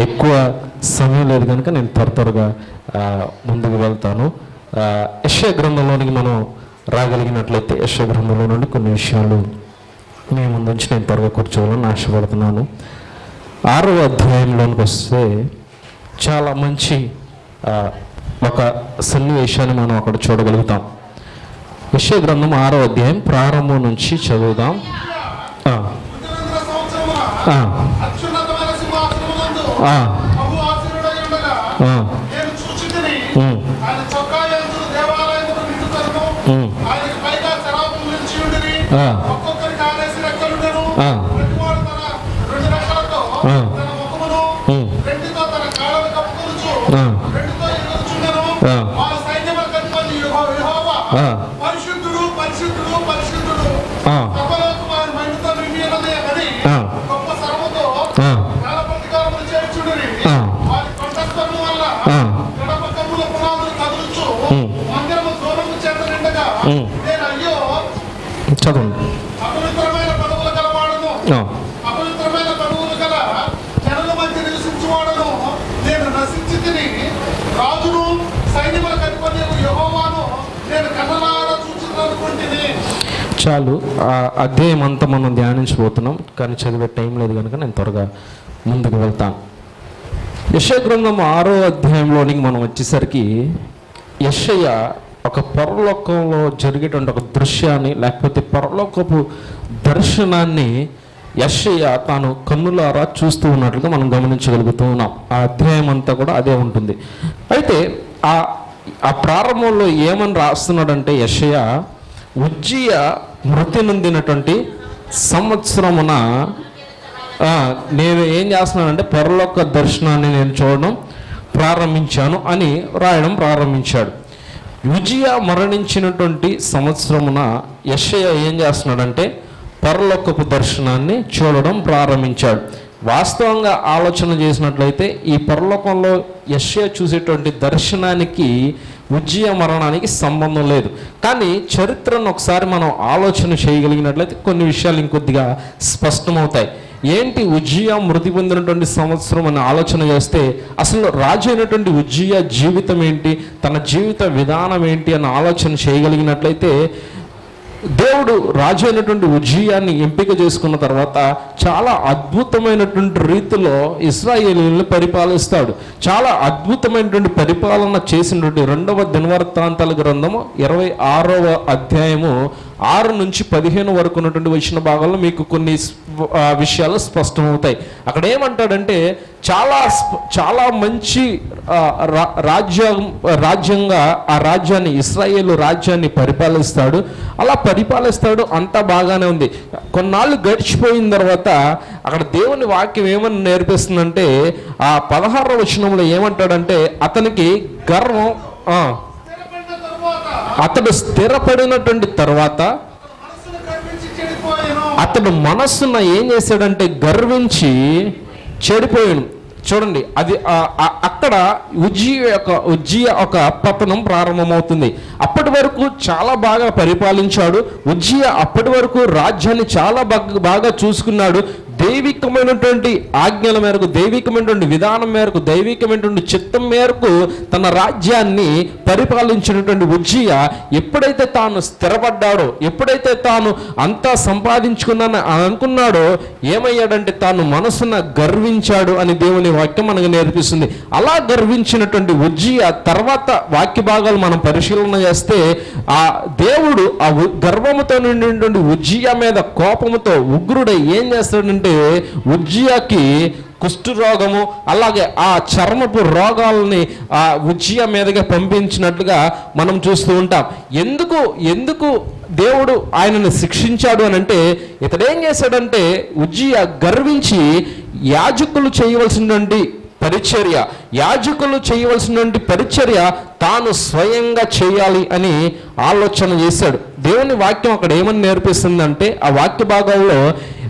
ఎక్కువ సమయం లేదు కనుక నేను త్వర త్వరగా ముందుకు వెళ్తాను. యశ గ్రంథంలోనికి మనం రాగలిగినట్లయితే యశ గ్రంథంలో నుండి కొన్ని విషయాలు మీ ముందు నుంచి నేను త్వరగా కూర్చోవాలని ఆశపడుతున్నాను. ఆరవ అధ్యాయంలోనికి వస్తే చాలా మంచి ఒక సన్నివేశాన్ని మనం అక్కడ చూడగలుగుతాం. విషయ గ్రంథం ఆరో అధ్యాయం ప్రారంభం నుంచి చదువుదాం ఆ, ఉత్తరాంధ్ర సంవత్సరమున ఆ, అత్యున్నతమైన సింహాసనమునందు ఆ, బహు ఆసీనుడై ఉండగా ఆ, నేను చూచితిని. ఉమ్, ఆయన చొక్కా యంచులు దేవాలయమును నిండుకొనును. ఉమ్, ఆయనకు పైగా శరాపులు నిలిచి ఉండిరి. ఆ. ఒక్కొక్కరికి ఆరేసి రెక్కలుండెను. ఆ. ప్రతివాడు తన రెండు రెక్కలతో ఆ. తన ముఖమును, ఉమ్, రెండుతో తన కాళ్ళను కప్పుకొనుచు, ఆ. రెండుతో ఎగురుచుండెను. ఆ. వారి సైన్యములకు అధిపతి యెహో- యెహోవా, ఆ. పరిశుద్ధుడు పరిశుద్ధుడు పరిశుద్ధుడు ఆ. సర్వలోకము ఆయన మహిమతో నిండి ఉన్నది అని ఆ. గొప్ప స్వరముతో ఆ. కాల ప్రతికారములు చేర్చుడిరి. ఆ. వారి కంఠస్వరము వల్ల ఆ. గడప కమ్ముల పునాదులు కదులుచు ఉమ్. మందిరము దూరము చేత నిండగా ఉమ్. నేను అయ్యో చదవండి అపవిత్రమైన పదవులు గలవాడను ఆ, అపవిత్రమైన పదవులు గల జనుల మధ్య నివసించువాడను నేను నశించి తిని రాజును సైన్యములకు అధిపతి యెహోవాను నేను కన్నలారా చూచుకుంటుని చాలు ఆ అధ్యాయం అంతా మనం ధ్యానించబోతున్నాం కానీ చదివే టైం లేదు కనుక నేను త్వరగా ముందుకు వెళ్తాను. యశయ గ్రంథం ఆరో అధ్యాయంలోనికి మనం వచ్చేసరికి యశయ్య ఒక పరలోకంలో జరిగేటువంటి ఒక దృశ్యాన్ని లేకపోతే పరలోకపు దర్శనాన్ని యశయ్య తాను కన్నులారా చూస్తూ ఉన్నట్లుగా మనం గమనించగలుగుతూ ఉన్నాం. ఆ అధ్యాయం అంతా కూడా అదే ఉంటుంది. అయితే ఆ ఆ ప్రారంభంలో ఏమని రాస్తున్నాడంటే యశయ ఉజ్జయ మృతి నొందినటువంటి సంవత్సరమున నేను ఏం చేస్తున్నానంటే పరలోక దర్శనాన్ని నేను చూడడం ప్రారంభించాను అని రాయడం ప్రారంభించాడు. విజయ మరణించినటువంటి సంవత్సరమున యశయ ఏం చేస్తున్నాడంటే పరలోకపు దర్శనాన్ని చూడడం ప్రారంభించాడు. వాస్తవంగా ఆలోచన చేసినట్లయితే ఈ పరలోకంలో యశయ చూసేటువంటి దర్శనానికి ఉజ్జయ మరణానికి సంబంధం లేదు. కానీ చరిత్రను ఒకసారి మనం ఆలోచన చేయగలిగినట్లయితే కొన్ని విషయాలు ఇంకొద్దిగా స్పష్టమవుతాయి. ఏంటి ఉజ్జియా మృతి పొందినటువంటి సంవత్సరం అని ఆలోచన చేస్తే అసలు రాజు అయినటువంటి ఉజ్జయ జీవితం ఏంటి? తన జీవిత విధానం ఏంటి అని ఆలోచన చేయగలిగినట్లయితే దేవుడు రాజు అయినటువంటి ఉజ్జయాన్ని ఎంపిక చేసుకున్న తర్వాత చాలా అద్భుతమైనటువంటి రీతిలో ఇస్రాయేలీలను పరిపాలిస్తాడు. చాలా అద్భుతమైనటువంటి పరిపాలన చేసినటువంటి రెండవ దినవర్తాంతాల గ్రంథము ఇరవై ఆరవ అధ్యాయము ఆరు నుంచి పదిహేను వరకు ఉన్నటువంటి వచ్చిన భాగంలో మీకు కొన్ని విషయాలు స్పష్టమవుతాయి. అక్కడ ఏమంటాడంటే చాలా స్ప- చాలా మంచి రా- రాజ్యం రాజ్యంగా ఆ రాజ్యాన్ని ఇస్రాయేల్ రాజ్యాన్ని పరిపాలిస్తాడు. అలా పరిపాలిస్తాడు అంతా బాగానే ఉంది. కొన్నాళ్ళు గడిచిపోయిన తర్వాత అక్కడ దేవుని వాక్యం ఏమని నేర్పిస్తుందంటే ఆ పదహారవ వచనంలో ఏమంటాడంటే అతనికి గర్వం అతడు స్థిరపడినటువంటి తర్వాత అతడు మనస్సున ఏం చేశాడంటే గర్వించి చెడిపోయాను చూడండి అది అక్కడ ఉజ్జీయ యొక్క ఉజ్జీయ ఒక పతనం ప్రారంభమవుతుంది. అప్పటి వరకు చాలా బాగా పరిపాలించాడు. ఉజ్జీయ అప్పటి వరకు రాజ్యాన్ని చాలా బాగా బాగా చూసుకున్నాడు. దైవికమైనటువంటి ఆజ్ఞల మేరకు దైవికమైనటువంటి విధానం మేరకు దైవికమైనటువంటి చిత్తం మేరకు తన రాజ్యాన్ని పరిపాలించినటువంటి ఉజ్జీయ ఎప్పుడైతే తాను స్థిరపడ్డాడో ఎప్పుడైతే తాను అంతా సంపాదించుకున్నానని అనుకున్నాడో ఏమయ్యాడంటే తాను మనసున గర్వించాడు అని దేవుని వాక్యం మనకు నేర్పిస్తుంది. అలా గర్వించినటువంటి ఉజ్జీయ తర్వాత వాక్య భాగాలు మనం పరిశీలన చేస్తే ఆ దేవుడు ఆ ఉ- గర్వముతో నిండినటువంటి ఉజ్జీయ మీద కోపముతో ఉగ్రుడై ఏం చేస్తాడంటే ఉజ్జియాకి కుష్ఠరోగము అలాగే ఆ చర్మపు రోగాలని ఆ ఉజ్జియ మీదగా పంపించినట్లుగా మనం చూస్తూ ఉంటాం. ఎందుకు ఎందుకు దేవుడు ఆయనను శిక్షించాడు అని అంటే ఇతడేం చేశాడంటే ఉజ్జియ గర్వించి యాజకులు చేయవలసినటువంటి పరిచర్య యాజకులు చేయవలసినటువంటి పరిచర్య తాను స్వయంగా చేయాలి అని ఆలోచన చేశాడు. దేవుని వాక్యం అక్కడ ఏమని నేర్పిస్తుందంటే ఆ వాక్య భాగంలో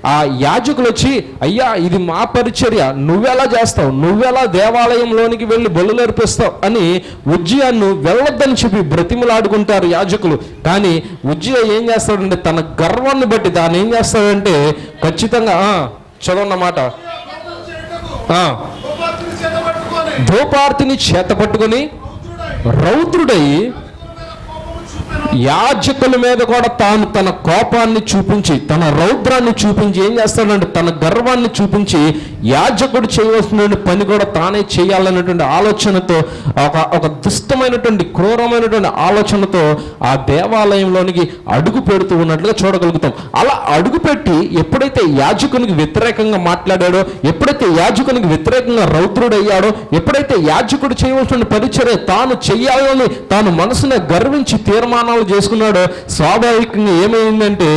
ఆ యాజకులు వచ్చి అయ్యా ఇది మా పరిచర్య. నువ్వెలా చేస్తావు? నువ్వెలా దేవాలయంలోనికి వెళ్ళి బలు నేర్పిస్తావు? అని ఉజ్జయాన్ని వెళ్ళొద్దని చెప్పి బ్రతిమలాడుకుంటారు యాజకులు. కానీ ఉజ్జయ ఏం చేస్తాడంటే తన గర్వాన్ని బట్టి దాన్ని ఏం చేస్తాడంటే ఖచ్చితంగా చదవన్నమాట. ధూపార్తిని చేత పట్టుకొని రౌద్రుడై యాజకుల మీద కూడా తాను తన కోపాన్ని చూపించి తన రౌద్రాన్ని చూపించి ఏం చేస్తాడంటే తన గర్వాన్ని చూపించి యాజకుడు చేయవలసిన పని కూడా తానే చేయాలనేటువంటి ఆలోచనతో ఒక ఒక దుష్టమైనటువంటి క్రూరమైనటువంటి ఆలోచనతో ఆ దేవాలయంలోనికి అడుగు పెడుతూ ఉన్నట్లుగా చూడగలుగుతాం. అలా అడుగుపెట్టి ఎప్పుడైతే యాజకునికి వ్యతిరేకంగా మాట్లాడాడో ఎప్పుడైతే యాజకునికి వ్యతిరేకంగా రౌద్రుడయ్యాడో ఎప్పుడైతే యాజకుడు చేయవలసిన పరిచర్య తాను చేయాలని తాను మనసునే గర్వించి తీర్మానం ప్రమాణాలు చేసుకున్నాడో స్వాభావికంగా ఏమైందంటే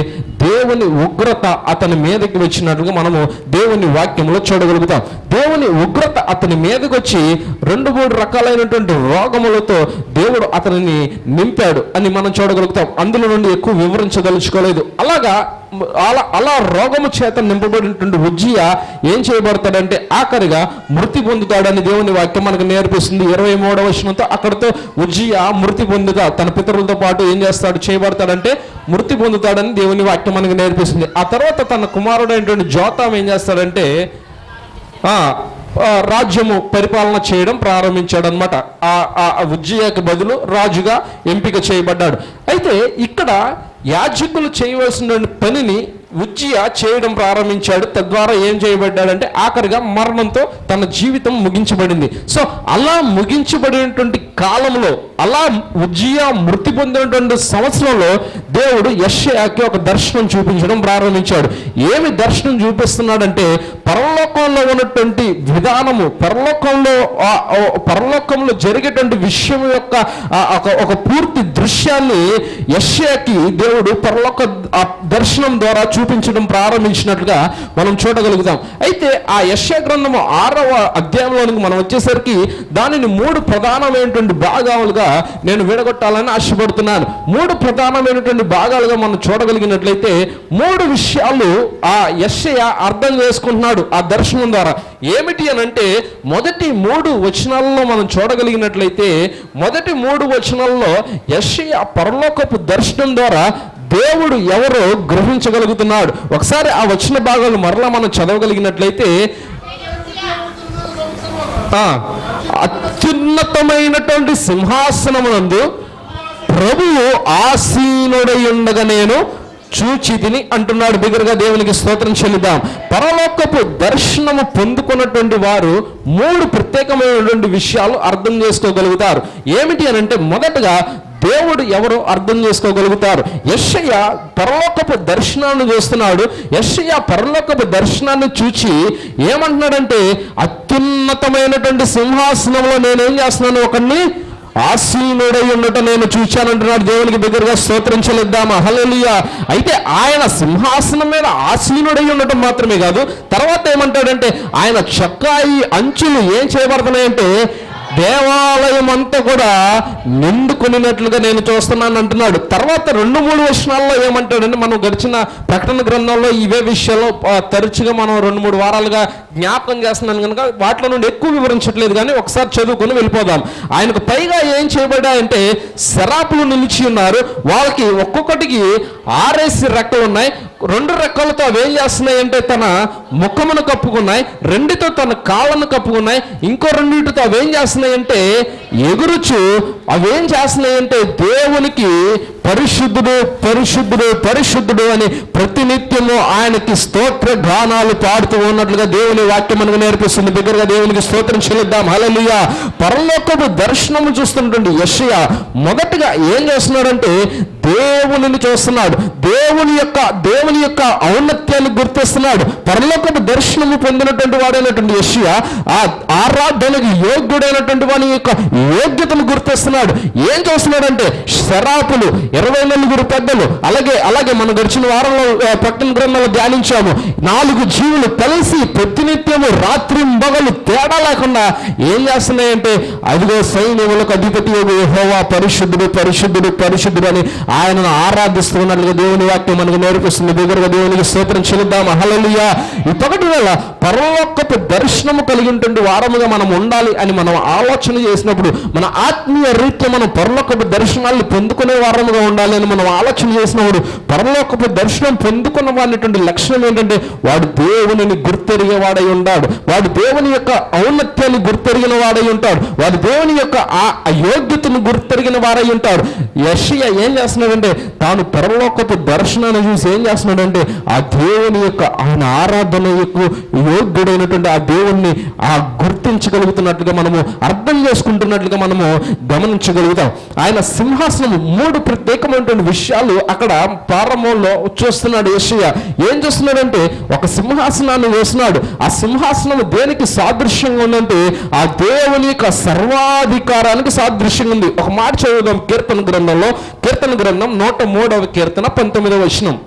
దేవుని ఉగ్రత అతని మీదకి వచ్చినట్లుగా మనము దేవుని వాక్యంలో చూడగలుగుతాం. దేవుని ఉగ్రత అతని మీదకి వచ్చి రెండు మూడు రకాలైనటువంటి రోగములతో దేవుడు అతనిని నింపాడు అని మనం చూడగలుగుతాం. అందులో నుండి ఎక్కువ వివరించదలుచుకోలేదు. అలాగా అలా అలా రోగము చేత నింపబడినటువంటి ఉజ్జియ ఏం చేయబడతాడంటే ఆఖరిగా మృతి పొందుతాడని దేవుని వాక్యం మనకు నేర్పిస్తుంది. ఇరవై మూడవ వచనంతో అక్కడతో ఉజ్జియ మృతి పొందుతా తన పితరులతో పాటు ఏం చేస్తాడు? చేయబడతాడంటే మృతి పొందుతాడని దేవుని వాక్యం మనకు నేర్పిస్తుంది. ఆ తర్వాత తన కుమారుడైనటువంటి జోతాం ఏం చేస్తాడంటే రాజ్యము పరిపాలన చేయడం ప్రారంభించాడు అనమాట ఆ ఉజ్జయకు బదులు రాజుగా ఎంపిక చేయబడ్డాడు. అయితే ఇక్కడ యాజకులు చేయవలసిన పనిని ఉజ్జియ చేయడం ప్రారంభించాడు. తద్వారా ఏం చేయబడ్డాడంటే ఆఖరిగా మరణంతో తన జీవితం ముగించబడింది. సో అలా ముగించబడినటువంటి కాలంలో అలా ఉజ్జియా మృతి పొందినటువంటి సంవత్సరంలో దేవుడు యష్యాకి ఒక దర్శనం చూపించడం ప్రారంభించాడు. ఏమి దర్శనం చూపిస్తున్నాడంటే పరలోకంలో ఉన్నటువంటి విధానము పరలోకంలో పరలోకంలో జరిగేటువంటి విషయం యొక్క ఒక- ఒక పూర్తి దృశ్యాన్ని యష్యాకి దేవుడు పరలోక దర్శనం ద్వారా చూపించడం ప్రారంభించినట్లుగా మనం చూడగలుగుతాం. అయితే ఆ యష్యా గ్రంథము ఆరవ అధ్యాయంలోనికి మనం వచ్చేసరికి దానిని మూడు ప్రధానమైనటువంటి భాగాలుగా నేను విడగొట్టాలని ఆశపడుతున్నాను. మూడు ప్రధానమైనటువంటి భాగాలుగా మనం చూడగలిగినట్లయితే మూడు విషయాలు ఆ యశయ అర్థం చేసుకుంటున్నాడు ఆ దర్శనం ద్వారా. ఏమిటి అని అంటే మొదటి మూడు వచనాలలో మనం చూడగలిగినట్లయితే మొదటి మూడు వచనాల్లో యశయ పరలోకపు దర్శనం ద్వారా దేవుడు ఎవరో గ్రహించగలుగుతున్నాడు. ఒకసారి ఆ వచ్చిన భాగాలు మరలా మనం చదవగలిగినట్లయితే అత్యున్నతమైనటువంటి సింహాసనమునందు ప్రభువు ఆసీనుడై ఉండగా నేను చూచితిని అంటున్నాడు. బిగ్గరగా దేవునికి స్తోత్రం చెల్లిద్దాం. పరలోకపు దర్శనము పొందుకున్నటువంటి వారు మూడు ప్రత్యేకమైనటువంటి విషయాలు అర్థం చేసుకోగలుగుతారు. ఏమిటి అని అంటే మొదటగా దేవుడు ఎవరో అర్థం చేసుకోగలుగుతారు? యెషయ పరలోకపు దర్శనాన్ని చూస్తున్నాడు. యెషయ పరలోకపు దర్శనాన్ని చూచి ఏమంటున్నాడంటే అత్యున్నతమైనటువంటి సింహాసనంలో నేనేం చేస్తున్నాను? ఒకరిని ఆసీనుడై ఉండటం నేను చూచానంటున్నాడు దేవునికి దగ్గరగా స్తోత్రం చెల్లిద్దామా అయితే ఆయన సింహాసనం మీద ఆసీనుడై ఉండటం మాత్రమే కాదు తర్వాత ఏమంటాడంటే ఆయన చక్కాయి అంచులు ఏం చేయబడుతున్నాయంటే దేవాలయం అంతా కూడా నిండుకొనినట్లుగా నేను చూస్తున్నాను అంటున్నాడు తర్వాత రెండు మూడు వచనాల్లో ఏమంటాడంటే మనం గడిచిన ప్రకటన గ్రంథంలో ఇవే విషయాల్లో తరచుగా మనం రెండు మూడు వారాలుగా జ్ఞాపకం చేస్తున్నాను కనుక వాటిలో నుండి ఎక్కువ వివరించట్లేదు కానీ ఒకసారి చదువుకొని వెళ్ళిపోదాం. ఆయనకు పైగా ఏం చేయబడ్డాయంటే శరాపులు నిలిచి ఉన్నారు. వాళ్ళకి ఒక్కొక్కటికి ఆర్ఎస్సి రెక్కలు ఉన్నాయి. రెండు రెక్కలతో అవి ఏం చేస్తున్నాయి అంటే తన ముఖమును కప్పుకున్నాయి. రెండుతో తన కాళ్ళను కప్పుకున్నాయి. ఇంకో రెండింటితో అవి ఏం చేస్తున్నాయి అంటే ఎగురుచు. అవి ఏం చేస్తున్నాయి అంటే దేవునికి పరిశుద్ధుడు పరిశుద్ధుడు పరిశుద్ధుడు అని ప్రతినిత్యము ఆయనకి స్తోత్ర గానాలు పాడుతూ ఉన్నట్లుగా దేవుని వాక్యం మనకు నేర్పిస్తుంది. దగ్గరగా దేవునికి స్తోత్రం చెల్లిద్దాం. హల్లెలూయా. పరలోకపు దర్శనము చూస్తున్నటువంటి యెషయా మొదటగా ఏం చేస్తున్నాడంటే దేవునిని చూస్తున్నాడు. దేవుని యొక్క దేవుని యొక్క ఔన్నత్యాన్ని గుర్తిస్తున్నాడు. పరలోకపు దర్శనము పొందినటువంటి వాడైనటువంటి యెషయా ఆ ఆరాధనకు యోగ్యుడైనటువంటి వాని యొక్క యోగ్యతను గుర్తిస్తున్నాడు. ఏం చూస్తున్నాడంటే శరాపులు ఇరవై నలుగురు పెద్దలు అలాగే అలాగే మనం గడిచిన వారంలో పట్టణ ప్రకటన గ్రంథంలో ధ్యానించాము. నాలుగు జీవులు కలిసి ప్రతినిత్యము రాత్రి మొగలు తేడా లేకుండా ఏం చేస్తున్నాయంటే అదిగో సైన్యములకు అధిపతి హోవా పరిశుద్ధుడు పరిశుద్ధుడు పరిశుద్ధుడు అని ఆయనను ఆరాధిస్తున్నట్లుగా దేవుని వాక్యం మనకు నేర్పిస్తుంది. దగ్గరగా దేవునికి స్తోత్రం చెల్లిద్దాం. హల్లెలూయా. ఈ పగటి వేళ పరలోకపు దర్శనము కలిగి వారముగా మనం ఉండాలి అని మనం ఆలోచన చేసినప్పుడు మన ఆత్మీయ రీత్యా మనం పరలోకపు దర్శనాలను పొందుకునే వారముగా ఉండాలి అని మనం ఆలోచన చేసినప్పుడు పరలోకపు దర్శనం పొందుకున్న వాడినటువంటి లక్షణం ఏంటంటే వాడు దేవునిని గుర్తెరిగేవాడై ఉంటాడు. వాడు దేవుని యొక్క ఔన్నత్యాన్ని గుర్తెరిగిన వాడై ఉంటాడు. వాడు దేవుని యొక్క ఆ అయోగ్యతను గుర్తెరిగిన వారై ఉంటాడు. యషియ ఏం చేస్తున్నాడంటే తాను పరలోకపు దర్శనాన్ని చూసి ఏం చేస్తున్నాడంటే ఆ దేవుని యొక్క ఆయన ఆరాధన యొక్క యోగ్యుడైనటువంటి ఆ దేవుణ్ణి ఆ గుర్తించగలుగుతున్నట్లుగా మనము అర్థం చేసుకుంటున్నట్లుగా మనము గమనించగలుగుతాం. ఆయన సింహాసనం మూడు ప్రత్యేకమైనటువంటి విషయాలు అక్కడ ప్రారంభంలో చూస్తున్నాడు యశయ్య ఏం చేస్తున్నాడంటే ఒక సింహాసనాన్ని వేస్తున్నాడు. ఆ సింహాసనం దేనికి సాదృశ్యంగా ఉందంటే ఆ దేవుని యొక్క సర్వాధికారానికి సాదృశ్యంగా ఉంది. ఒక మాట చదువుదాం కీర్తన గ్రంథంలో. కీర్తన గ్రంథం నూట మూడవ కీర్తన పంతొమ్మిదవ వచనం.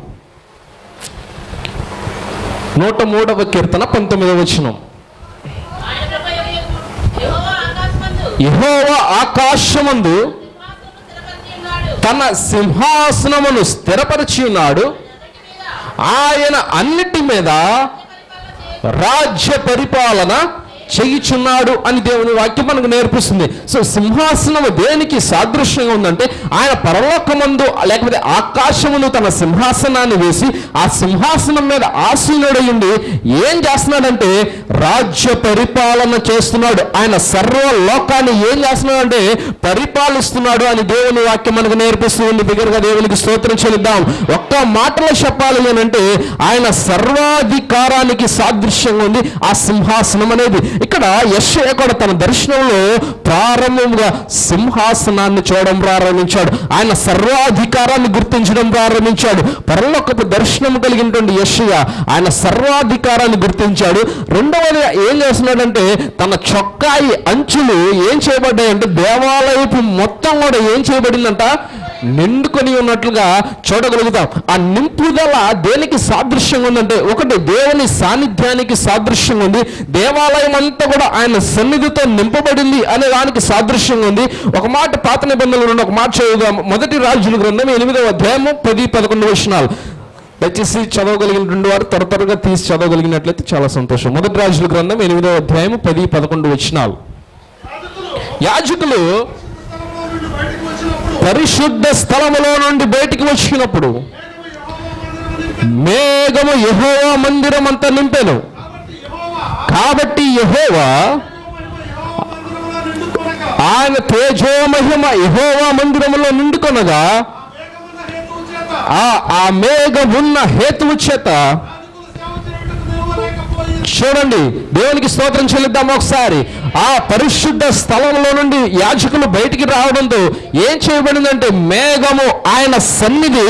నూట మూడవ కీర్తన పంతొమ్మిదవ వచనం. ఆయన ఆకాశమందు తన సింహాసనమును స్థిరపరిచి ఉన్నాడు ఆయన అన్నిటి మీద రాజ్య పరిపాలన చేయుచున్నాడు అని దేవుని వాక్యం మనకు నేర్పిస్తుంది. సో సింహాసనము దేనికి సాదృశ్యంగా ఉందంటే ఆయన పరలోకమందు లేకపోతే ఆకాశమును తన సింహాసనాన్ని వేసి ఆ సింహాసనం మీద ఆసీనుడై ఏం చేస్తున్నాడంటే రాజ్య పరిపాలన చేస్తున్నాడు. ఆయన సర్వ లోకాన్ని ఏం చేస్తున్నాడంటే పరిపాలిస్తున్నాడు అని దేవుని వాక్యం మనకు నేర్పిస్తుంది. బిగ్గరగా దేవునికి స్తోత్రం చెల్లిద్దాం. ఒక్క మాటలో చెప్పాలి అంటే ఆయన సర్వాధికారానికి సాదృశ్యంగా ఉంది. ఆ సింహాసనం అనేది ఇక్కడ యశ్య కూడా తన దర్శనంలో ప్రారంభంగా సింహాసనాన్ని చూడడం ప్రారంభించాడు. ఆయన సర్వాధికారాన్ని గుర్తించడం ప్రారంభించాడు. పరలోకపు దర్శనం కలిగినటువంటి యశ్య ఆయన సర్వాధికారాన్ని గుర్తించాడు. రెండవది ఏం చేస్తున్నాడంటే తన చొక్కాయి అంచులు ఏం చేయబడ్డాయంటే దేవాలయపు మొత్తం కూడా ఏం చేయబడిందంట? నిండుకొని ఉన్నట్లుగా చూడగలుగుతాం. ఆ నింపుదల దేనికి సాదృశ్యంగా ఉందంటే ఒకటి దేవుని సాన్నిధ్యానికి సాదృశ్యంగా ఉంది. దేవాలయం అంతా కూడా ఆయన సన్నిధితో నింపబడింది అనే దానికి సాదృశ్యంగా ఉంది. ఒక మాట పాత నిబంధనలు ఉన్న ఒక మాట చదువుదాం. మొదటి రాజుల గ్రంథం ఎనిమిదవ అధ్యాయము పది పదకొండు వచనాలు. దయచేసి చదవగలిగినటువంటి వారు త్వర త్వరగా తీసి చదవగలిగినట్లయితే చాలా సంతోషం. మొదటి రాజుల గ్రంథం ఎనిమిదవ అధ్యాయము పది పదకొండు వచనాలు. యాజకులు పరిశుద్ధ స్థలములో నుండి బయటికి వచ్చినప్పుడు మేఘము యహోవా మందిరం అంతా నింపాను. కాబట్టి యహోవా ఆయన తేజో మహిమ మందిరంలో మందిరములో నిండుకొనగా ఆ ఆ ఉన్న హేతువు చేత చూడండి దేవునికి స్తోత్రం చెల్లిద్దాం ఒకసారి. ఆ పరిశుద్ధ స్థలంలో నుండి యాజకులు బయటికి రావడంతో ఏం చేయబడిందంటే మేఘము ఆయన సన్నిధి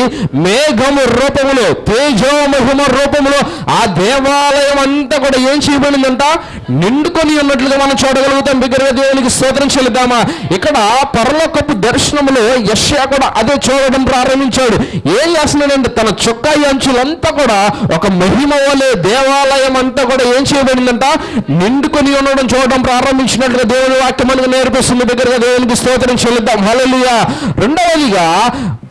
మేఘము రూపములో తేజో మహిమ రూపములో ఆ దేవాలయం అంతా కూడా ఏం చేయబడిందంట? నిండుకొని ఉన్నట్లుగా మనం చూడగలుగుతాం. బిగ్గరగా దేవునికి స్తోత్రం చెల్లిద్దామా? ఇక్కడ పరలోకపు దర్శనములో యశ్యా కూడా అదే చూడడం ప్రారంభించాడు. ఏం చేస్తున్నాడంటే తన చొక్కాయి అంచులంతా కూడా ఒక మహిమ వలె దేవాలయం అంతా కూడా ఏం చేయబడిందంట? నిండుకొని ఉండడం చూడడం ప్రారంభించినట్లుగా దేవుని వాక్యం మనకు నేర్పిస్తుంది దగ్గరగా దేవునికి స్తోత్రం చెల్లిద్దాం. హల్లెలూయా రెండవదిగా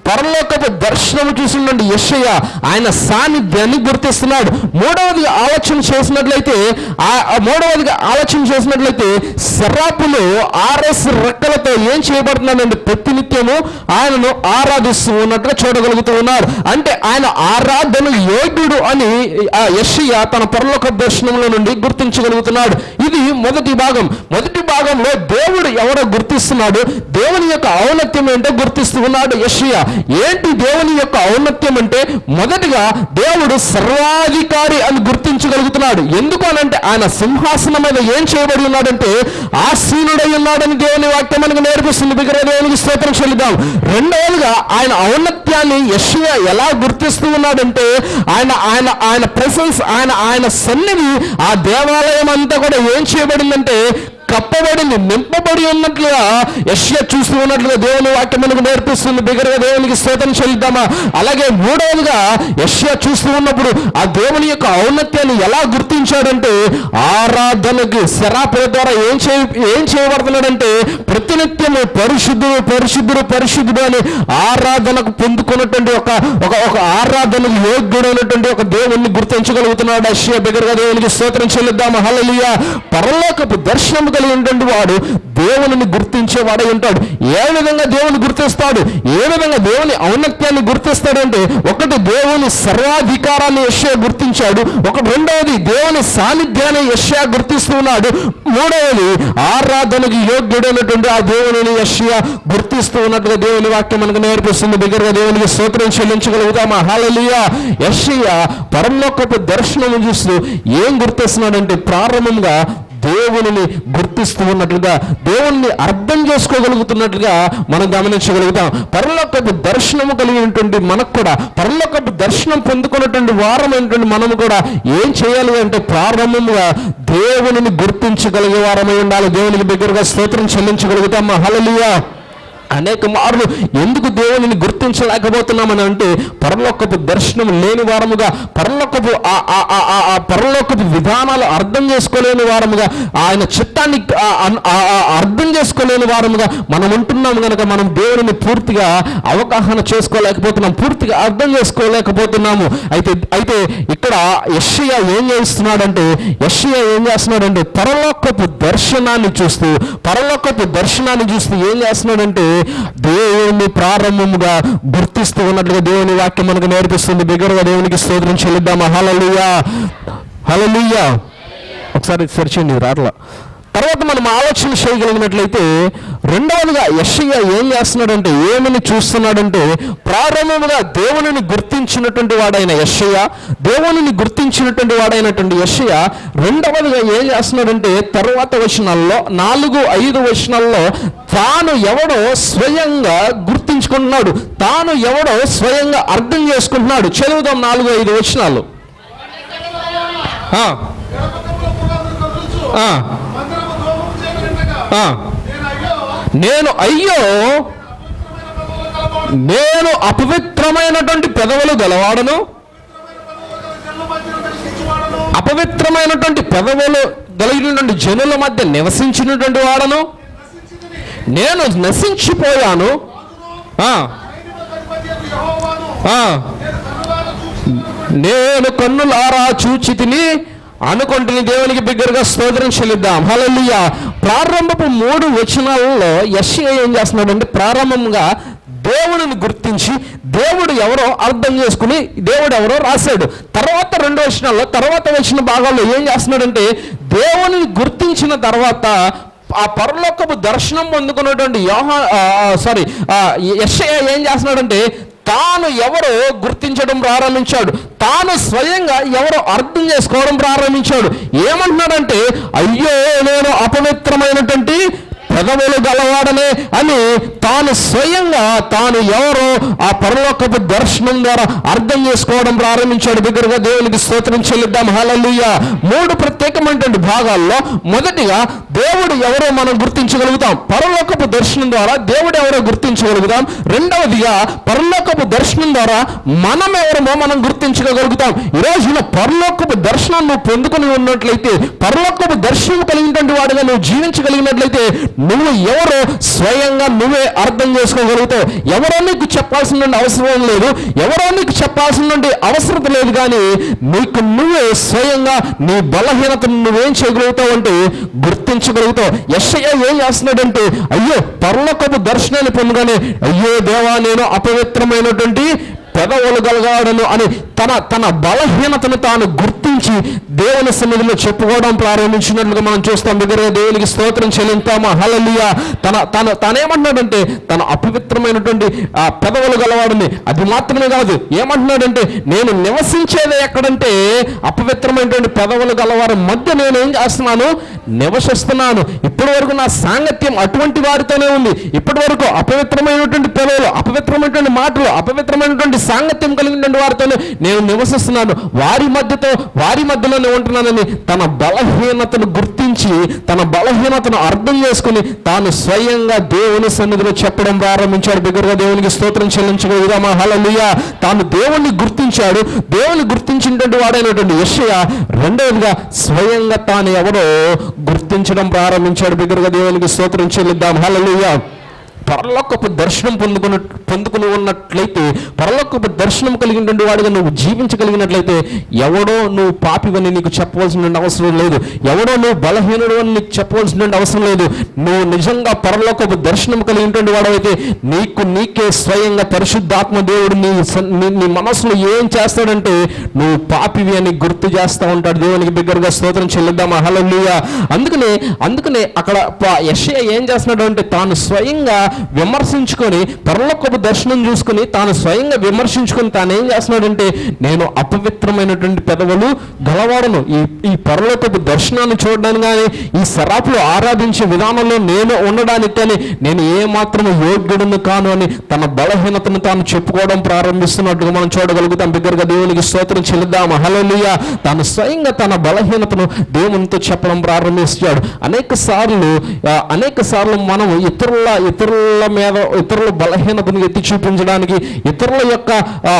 పరలోకపు దర్శనము చూసినటువంటి యశయ్య ఆయన సాన్నిధ్యాన్ని గుర్తిస్తున్నాడు. మూడవదిగా ఆలోచన చేసినట్లయితే ఆ మూడవదిగా ఆలోచన చేసినట్లయితే శరాపులు ఆర్ఎస్ రెక్కలతో ఏం చేయబడుతున్నాడంటే ప్రతినిత్యము ఆయనను ఆరాధిస్తూ ఉన్నట్టుగా చూడగలుగుతూ ఉన్నారు. అంటే ఆయన ఆరాధన యోగ్యుడు అని ఆ యశయ్య తన పరలోక దర్శనంలో నుండి గుర్తించగలుగుతున్నాడు. ఇది మొదటి భాగం. మొదటి భాగంలో దేవుడు ఎవరో గుర్తిస్తున్నాడు? దేవుని యొక్క ఔన్నత్యం ఏంటో గుర్తిస్తూ ఉన్నాడు యెషయా. ఏంటి దేవుని యొక్క ఔన్నత్యం అంటే? మొదటిగా దేవుడు సర్వాధికారి అని గుర్తించగలుగుతున్నాడు. ఎందుకు అనంటే ఆయన సింహాసనం మీద ఏం చేయబడి ఉన్నాడంటే ఆసీనుడై ఉన్నాడని దేవుని వాక్యం మనకు నేర్పిస్తుంది. బిగ్గర దేవునికి స్తోత్రం చెల్లిద్దాం. రెండవదిగా ఆయన ఔన్నత్యాన్ని యశ్వ ఎలా గుర్తిస్తూ ఉన్నాడంటే ఆయన ఆయన ఆయన ప్రెసెన్స్ ఆయన ఆయన సన్నిధి ఆ దేవాలయం అంతా కూడా ఏం చేయబడిందంటే కప్పబడింది నింపబడి ఉన్నట్లుగా యశ్య చూస్తూ ఉన్నట్లుగా దేవుని వాక్యం మనకు నేర్పిస్తుంది. బిగరగా దేవునికి స్తోత్రం చెల్లిద్దామా? అలాగే మూడవదిగా యశ్య చూస్తూ ఉన్నప్పుడు ఆ దేవుని యొక్క ఔన్నత్యాన్ని ఎలా గుర్తించాడంటే ఆరాధనకి శరాపుల ద్వారా ఏం చే ఏం చేయబడుతున్నాడంటే ప్రతినిత్యము పరిశుద్ధుడు పరిశుద్ధుడు పరిశుద్ధుడు అని ఆరాధనకు పొందుకున్నటువంటి ఒక ఒక ఒక ఆరాధనకు యోగ్యుడైనటువంటి ఒక దేవుణ్ణి గుర్తించగలుగుతున్నాడు అశ్య బిగరగా దేవునికి స్తోత్రం చెల్లిద్దాము? హలలియ పరలోకపు దర్శనం కలిగినటువంటి వాడు. దేవుని గుర్తించేవాడై ఉంటాడు. ఏ విధంగా దేవుని గుర్తిస్తాడు? ఏ విధంగా దేవుని ఔన్నత్యాన్ని గుర్తిస్తాడంటే ఒకటి దేవుని సర్వాధికారాన్ని యశ్యా గుర్తించాడు. ఒకటి రెండవది దేవుని సాన్నిధ్యాన్ని యశ్యా గుర్తిస్తున్నాడు మూడవది ఆరాధనకు యోగ్యుడైనటువంటి ఆ దేవుని యశ్యా గుర్తిస్తూ ఉన్నట్టుగా దేవుని వాక్యం మనకు నేర్పిస్తుంది. దగ్గరగా దేవునికి స్తోత్రం చెల్లించగలుగుతామా? హాలలియా యశ్యా పరంలోకపు దర్శనం చూస్తూ ఏం గుర్తిస్తున్నాడంటే ప్రారంభంగా దేవుని గుర్తిస్తూ ఉన్నట్లుగా దేవుణ్ణి అర్థం చేసుకోగలుగుతున్నట్లుగా మనం గమనించగలుగుతాం. పరలోకపు దర్శనము కలిగినటువంటి మనకు కూడా పరలోకపు దర్శనం పొందుకున్నటువంటి వారమైనటువంటి మనము కూడా ఏం చేయాలి అంటే ప్రారంభముగా దేవుని గుర్తించగలిగే వారమై ఉండాలి. దేవునికి దగ్గరగా స్తోత్రం చెల్లించగలుగుతాం. హలలియా అనేక మార్లు ఎందుకు దేవుని గుర్తించలేకపోతున్నామని అంటే పరలోకపు దర్శనం లేని వారముగా పరలోకపు ఆ- పరలోకపు విధానాలు అర్థం చేసుకోలేని వారముగా ఆయన చిత్తాన్ని అర్థం చేసుకోలేని వారముగా మనం ఉంటున్నాం కనుక మనం దేవుని పూర్తిగా అవగాహన చేసుకోలేకపోతున్నాం పూర్తిగా అర్థం చేసుకోలేకపోతున్నాము. అయితే అయితే ఇక్కడ యషియా ఏం చేస్తున్నాడంటే యషియా ఏం చేస్తున్నాడంటే పరలోకపు దర్శనాన్ని చూస్తూ పరలోకపు దర్శనాన్ని చూస్తూ ఏం చేస్తున్నాడంటే దేవుని ప్రారంభముగా గుర్తిస్తూ ఉన్నట్లుగా దేవుని వాక్యం మనకు నేర్పిస్తుంది. బిగ్గరగా దేవునికి స్తోత్రం చెల్లిద్దామా? హలలుయా హలలుయా ఒకసారి సెర్చండి రాట్లా. తర్వాత మనం ఆలోచన చేయగలిగినట్లయితే రెండవదిగా యశయ్య ఏం చేస్తున్నాడంటే ఏమని చూస్తున్నాడంటే ప్రారంభముగా దేవునిని గుర్తించినటువంటి వాడైన యశయ్య దేవునిని గుర్తించినటువంటి వాడైనటువంటి యశయ్య రెండవదిగా ఏం చేస్తున్నాడంటే తర్వాత వచనాల్లో నాలుగు ఐదు వచనాల్లో తాను ఎవడో స్వయంగా గుర్తించుకుంటున్నాడు. తాను ఎవడో స్వయంగా అర్థం చేసుకుంటున్నాడు. చదువుదాం నాలుగు ఐదు వచనాలు. నేను అయ్యో నేను అపవిత్రమైనటువంటి పెదవులు గలవాడను. అపవిత్రమైనటువంటి పెదవులు గలిగినటువంటి జనుల మధ్య నివసించినటువంటి వాడను. నేను నశించిపోయాను. నేను కన్నులారా నేను కన్నులారా చూచి తిని అనుకుంటుని దేవునికి బిగ్గరగా స్తోత్రం చెల్లిద్దాం. హలలియ ప్రారంభపు మూడు వచనాలలో యెషయా ఏం చేస్తున్నాడంటే ప్రారంభంగా దేవుడిని గుర్తించి దేవుడు ఎవరో అర్థం చేసుకుని దేవుడు ఎవరో రాశాడు. తర్వాత రెండు వచనాల్లో తర్వాత వచ్చిన భాగాల్లో ఏం చేస్తున్నాడంటే దేవుని గుర్తించిన తర్వాత ఆ పరలోకపు దర్శనం పొందుకున్నటువంటి యోహా సారీ యెషయా ఏం చేస్తున్నాడంటే తాను ఎవరో గుర్తించడం ప్రారంభించాడు. తాను స్వయంగా ఎవరో అర్థం చేసుకోవడం ప్రారంభించాడు. ఏమంటున్నాడంటే అయ్యో నేను అపవిత్రమైనటువంటి పెదవులు గలవాడనే అని తాను స్వయంగా తాను ఎవరో ఆ పరలోకపు దర్శనం ద్వారా అర్థం చేసుకోవడం ప్రారంభించాడు. దగ్గరగా దేవునికి స్తోత్రం చెల్లిద్దాం. హల్లెలూయ. మూడు ప్రత్యేకమైనటువంటి భాగాల్లో మొదటిగా దేవుడు ఎవరో మనం గుర్తించగలుగుతాం. పరలోకపు దర్శనం ద్వారా దేవుడు ఎవరో గుర్తించగలుగుతాం. రెండవదిగా పరలోకపు దర్శనం ద్వారా మనం ఎవరమో మనం గుర్తించగలుగుతాం. ఈ రోజున పరలోకపు దర్శనం నువ్వు పొందుకుని ఉన్నట్లయితే పరలోకపు దర్శనం కలిగినటువంటి వాడిగా నువ్వు జీవించగలిగినట్లయితే నువ్వు ఎవరో స్వయంగా నువ్వే అర్థం చేసుకోగలుగుతావు ఎవరో నీకు చెప్పాల్సిన అవసరం లేదు ఎవరో నీకు చెప్పాల్సిన అవసరం లేదు కానీ నీకు నువ్వే స్వయంగా నీ బలహీనతను నువ్వేం చేయగలుగుతావు అంటే గుర్తించగలుగుతావు. యశయ్య ఏం చేస్తున్నాడంటే అయ్యో పర్లకపు దర్శనాన్ని పొందగానే అయ్యో దేవా నేను అపవిత్రమైనటువంటి పెదవులు గలగాడను అని తన తన బలహీనతను తాను గుర్తించి దేవుని సన్నిధిలో చెప్పుకోవడం ప్రారంభించినట్లుగా మనం చూస్తాం. దగ్గరే దేవునికి స్తోత్రం చెల్లింతామా హలలియ తన తన తనేమంటున్నాడంటే తన అపవిత్రమైనటువంటి ఆ పెదవులు గలవాడిని. అది మాత్రమే కాదు. ఏమంటున్నాడంటే నేను నివసించేది ఎక్కడంటే అపవిత్రమైనటువంటి పెదవులు గలవారి మధ్య నేను ఏం చేస్తున్నాను? నివసిస్తున్నాను. ఇప్పటి వరకు నా సాంగత్యం అటువంటి వారితోనే ఉంది. ఇప్పటి వరకు అపవిత్రమైనటువంటి పెదవులు అపవిత్రమైనటువంటి మాటలు అపవిత్రమైనటువంటి సాంగత్యం కలిగినటువంటి వారితోనే నేను నివసిస్తున్నాను. వారి మధ్యతో వారి మధ్యలోనే ఉంటున్నానని తన బలహీనతను గుర్తించి తన బలహీనతను అర్థం చేసుకుని తాను స్వయంగా దేవుని సన్నిధిలో చెప్పడం ప్రారంభించాడు. బిగ్గరగా దేవునికి స్తోత్రం చెల్లించగలుగుదామా హలలుయ తాను దేవుణ్ణి గుర్తించాడు. దేవుని గుర్తించినటువంటి వాడైనటువంటి యెషయ రెండవదిగా స్వయంగా తాను ఎవరో గుర్తించడం ప్రారంభించాడు. బిగ్గరగా దేవునికి స్తోత్రం చెల్లిద్దాం. హలలుయ పరలోకపు దర్శనం పొందుకున్న పొందుకుని ఉన్నట్లయితే పరలోకపు దర్శనం కలిగినటువంటి వాడిగా నువ్వు జీవించగలిగినట్లయితే ఎవడో నువ్వు పాపివని నీకు చెప్పవలసిన అవసరం లేదు. ఎవడో నువ్వు బలహీనుడు అని నీకు చెప్పవలసిన అవసరం లేదు. నువ్వు నిజంగా పరలోకపు దర్శనం కలిగినటువంటి వాడవైతే నీకు నీకే స్వయంగా పరిశుద్ధాత్మ దేవుడు నీ నీ మనసులో ఏం చేస్తాడంటే నువ్వు పాపివి అని గుర్తు చేస్తా ఉంటాడు. దేవునికి బిగ్గరగా స్తోత్రం చెల్లిద్దామా హలో అందుకనే అందుకనే అక్కడ యషయ ఏం చేస్తున్నాడు అంటే తాను స్వయంగా విమర్శించుకొని పరలోకపు దర్శనం చూసుకొని తాను స్వయంగా విమర్శించుకొని తాను ఏం చేస్తున్నాడంటే నేను అపవిత్రమైనటువంటి పెదవులు గలవాడను. ఈ ఈ పరలోకపు దర్శనాన్ని చూడడానికి కానీ ఈ సరాపులు ఆరాధించే విధానంలో నేను ఉండడానికి కానీ నేను ఏమాత్రం యోగ్యుడును కాను అని తన బలహీనతను తాను చెప్పుకోవడం ప్రారంభిస్తున్నట్టుగా మనం చూడగలుగుతాం. బిగ్గరగా దేవునికి స్తోత్రం చెల్లిద్దాం. హల్లెలూయా. తాను స్వయంగా తన బలహీనతను దేవునితో చెప్పడం ప్రారంభిస్తాడు. అనేక సార్లు అనేక సార్లు మనం ఇతరుల ఇతరుల మీద ఇతరుల బలహీనతను ఎత్తి చూపించడానికి ఇతరుల యొక్క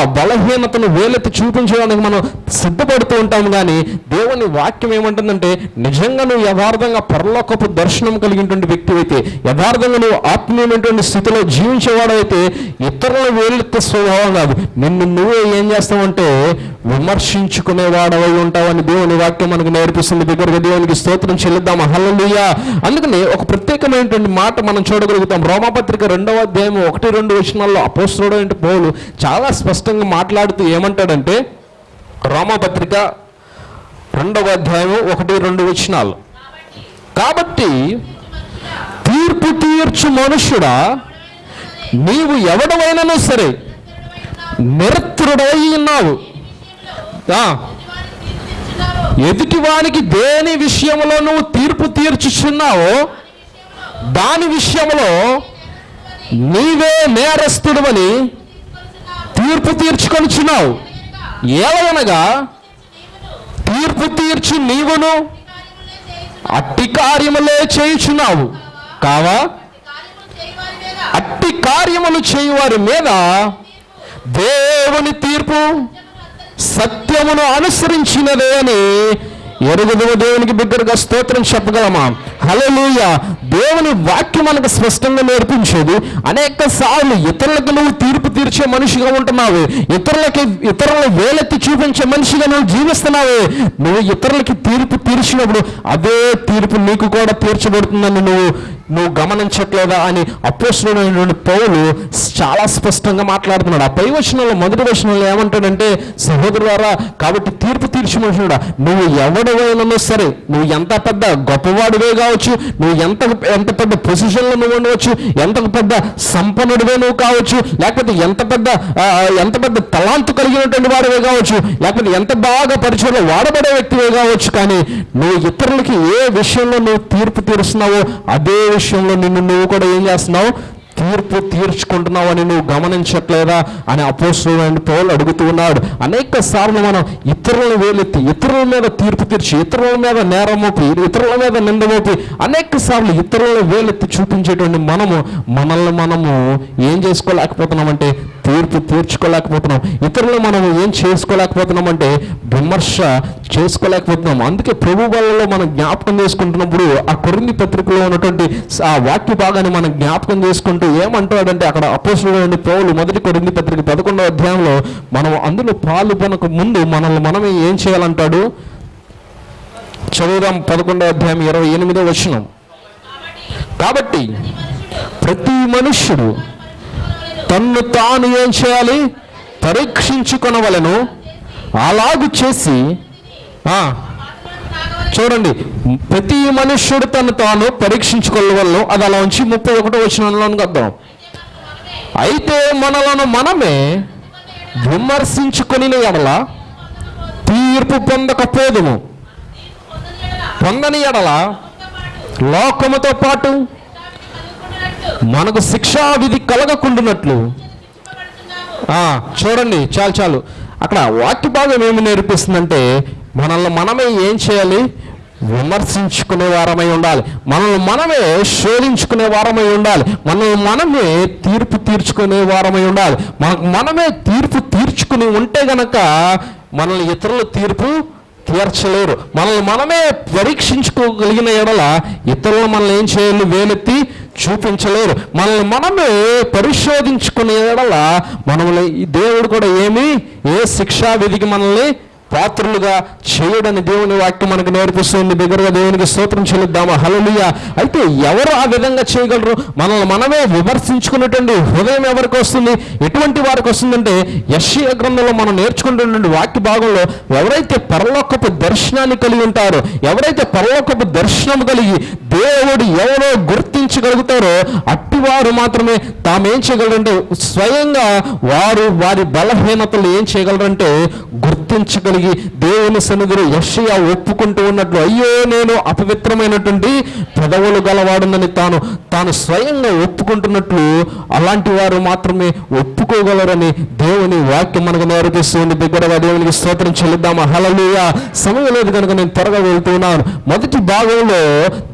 బలహీనతను వేలెత్తి చూపించడానికి మనం సిద్ధపడుతూ ఉంటాం కానీ దేవుని వాక్యం ఏమంటుందంటే నిజంగా నువ్వు యథార్థంగా పరలోకపు దర్శనం కలిగినటువంటి వ్యక్తి అయితే యథార్థంగా నువ్వు ఆత్మీయమైనటువంటి స్థితిలో జీవించేవాడైతే ఇతరుల వేలెత్తే స్వభావం కాదు. నిన్ను నువ్వే ఏం చేస్తావంటే విమర్శించుకునేవాడవై ఉంటావని దేవుని వాక్యం మనకు నేర్పిస్తుంది. దగ్గరగా దేవునికి స్తోత్రం చెల్లిద్దాం. హల్లెలూయా. అందుకని ఒక ప్రత్యేకమైనటువంటి మాట మనం చూడగలుగుతాం. రోమాపత్రిక రెండవ అధ్యాయం ఒకటి రెండు వచనాల్లో అపోస్తుడు అంటే పౌలు చాలా స్పష్టంగా మాట్లాడుతూ ఏమంటాడంటే రోమాపత్రిక రెండవ అధ్యాయం ఒకటి రెండు వచనాలు. కాబట్టి తీర్పు తీర్చు మనుష్యుడా నీవు ఎవడమైనా సరే నిరత్రుడై ఉన్నావు. ఎదుటివానికి దేని విషయంలో నువ్వు తీర్పు తీర్చుచున్నావో దాని విషయంలో నీవే నేరస్తుడవని తీర్పు తీర్చుకొనిచున్నావు. ఏవనగా తీర్పు తీర్చు నీవును అట్టి కార్యములే చేయుచున్నావు. కావా? అట్టి కార్యములు చేయువారి మీద దేవుని తీర్పు సత్యమును అనుసరించినదే అని ఎరుగుదవ దేవునికి బిగ్గరగా స్తోత్రం చెప్పగలమా? హల్లెలూయ. దేవుని వాక్యం మనకు స్పష్టంగా నేర్పించేది అనేక సార్లు ఇతరులకు నువ్వు తీర్పు తీర్చే మనిషిగా ఉంటున్నావు ఇతరులకి ఇతరుల వేలెత్తి చూపించే మనిషిగా నువ్వు జీవిస్తున్నావు నువ్వు ఇతరులకి తీర్పు తీర్చినప్పుడు అదే తీర్పు నీకు కూడా తీర్చబడుతుందని నువ్వు నువ్వు గమనించట్లేదా అని అపోస్తుడైనటువంటి పౌలు చాలా స్పష్టంగా మాట్లాడుతున్నాడు. ఆ పై వచనంలో మొదటి వచనంలో ఏమంటాడంటే సహోదరులారా కాబట్టి తీర్పు తీర్చి మనుషుడా నువ్వు ఎవడవైనా సరే నువ్వు ఎంత పెద్ద గొప్పవాడివే కావచ్చు నువ్వు ఎంత ఎంత పెద్ద పొజిషన్లో నువ్వు ఉండవచ్చు ఎంత పెద్ద సంపన్నుడివే నువ్వు కావచ్చు లేకపోతే ఎంత పెద్ద ఎంత పెద్ద తలాంతు కలిగినటువంటి వాడివే కావచ్చు లేకపోతే ఎంత బాగా పరిచయంలో వాడబడే వ్యక్తివే కావచ్చు కానీ నువ్వు ఇతరులకి ఏ విషయంలో నువ్వు తీర్పు తీరుస్తున్నావో అదే విషయంలో నిన్ను నువ్వు కూడా ఏం చేస్తున్నావు? తీర్పు తీర్చుకుంటున్నావు అని నువ్వు గమనించట్లేదా అని అపోస్తుడైన పౌలు అడుగుతూ ఉన్నాడు. అనేక సార్లు మనం ఇతరులను వేలెత్తి ఇతరుల మీద తీర్పు తీర్చి ఇతరుల మీద నేరం మోపి ఇతరుల మీద నింద మోపి అనేక సార్లు ఇతరుల వేలెత్తి చూపించేటువంటి మనము మనల్ని మనము ఏం చేసుకోలేకపోతున్నామంటే తీర్పు తీర్చుకోలేకపోతున్నాం. ఇతరులు మనం ఏం చేసుకోలేకపోతున్నామంటే విమర్శ చేసుకోలేకపోతున్నాం. అందుకే ప్రభు వాళ్ళలో మనం జ్ఞాపకం చేసుకుంటున్నప్పుడు ఆ కొరింది పత్రికలో ఉన్నటువంటి ఆ వాక్య భాగాన్ని మనం జ్ఞాపకం చేసుకుంటూ ఏమంటాడంటే అక్కడ అపోసుడు పౌలు మొదటి కొరింది పత్రిక పదకొండవ అధ్యాయంలో మనం అందులో పాల్గొనక ముందు మనల్ని మనమే ఏం చేయాలంటాడు? చదువుదాం పదకొండవ అధ్యాయం ఇరవై ఎనిమిదో వచనం. కాబట్టి ప్రతి మనుష్యుడు తన్ను తాను ఏం చేయాలి? పరీక్షించుకొనవలను. అలాగు చేసి ఆ, చూడండి ప్రతి మనుష్యుడు తను తాను పరీక్షించుకోవాలను అది అలా ఉంచి ముప్పై ఒకటో వచ్చినలోనికి అర్థం అయితే మనలను మనమే విమర్శించుకొని ఎడల తీర్పు పొందకపోదుము. పొందని ఎడల లోకముతో పాటు మనకు శిక్షా విధి కలగకుండునట్లు. చూడండి చాలు చాలు. అక్కడ వాక్య భాగం ఏమి నేర్పిస్తుందంటే మనల్ని మనమే ఏం చేయాలి? విమర్శించుకునే వారమై ఉండాలి. మనల్ని మనమే శోధించుకునే వారమై ఉండాలి. మనల్ని మనమే తీర్పు తీర్చుకునే వారమై ఉండాలి. మనకు మనమే తీర్పు తీర్చుకుని ఉంటే గనక మనల్ని ఇతరుల తీర్పు తీర్చలేరు. మనల్ని మనమే పరీక్షించుకోగలిగిన ఎడల ఇతరులు మనల్ని ఏం చేయాలి? వేలెత్తి చూపించలేరు. మనల్ని మనమే పరిశోధించుకునే ఎడల మనల్ని ఈ దేవుడు కూడా ఏమి? ఏ శిక్షా విధికి మనల్ని పాత్రులుగా చేయడని దేవుని వాక్యం మనకు నేర్పిస్తుంది. దగ్గరగా దేవునికి స్తోత్రం చెల్లిద్దామా. హలలుయ అయితే ఎవరు ఆ విధంగా చేయగలరు? మనల్ని మనమే విమర్శించుకున్నటువంటి హృదయం ఎవరికి వస్తుంది? ఎటువంటి వారికి వస్తుందంటే యశ్య గ్రంథంలో మనం నేర్చుకుంటున్నటువంటి వాక్య భాగంలో ఎవరైతే పరలోకపు దర్శనాన్ని కలిగి ఉంటారో ఎవరైతే పరలోకపు దర్శనం కలిగి దేవుడు ఎవరో గుర్తించగలుగుతారో అట్టి వారు మాత్రమే తామేం చేయగలరంటే స్వయంగా వారు వారి బలహీనతలు ఏం చేయగలరంటే కలిగి దేవుని సన్నిధిలో యషయ ఒప్పుకుంటూ ఉన్నట్లు అయ్యో నేను అపవిత్రమైనటువంటి పెదవులు గలవాడునని తాను తాను స్వయంగా ఒప్పుకుంటున్నట్లు అలాంటి వారు మాత్రమే ఒప్పుకోగలరని దేవుని వాక్యం మనకు నేర్పిస్తుంది దగ్గరగా దేవునికి స్తోత్రం చెల్లిద్దామా? హలలుయ సమయం లేదు కనుక నేను త్వరగా వెళ్తున్నాను. మొదటి భాగంలో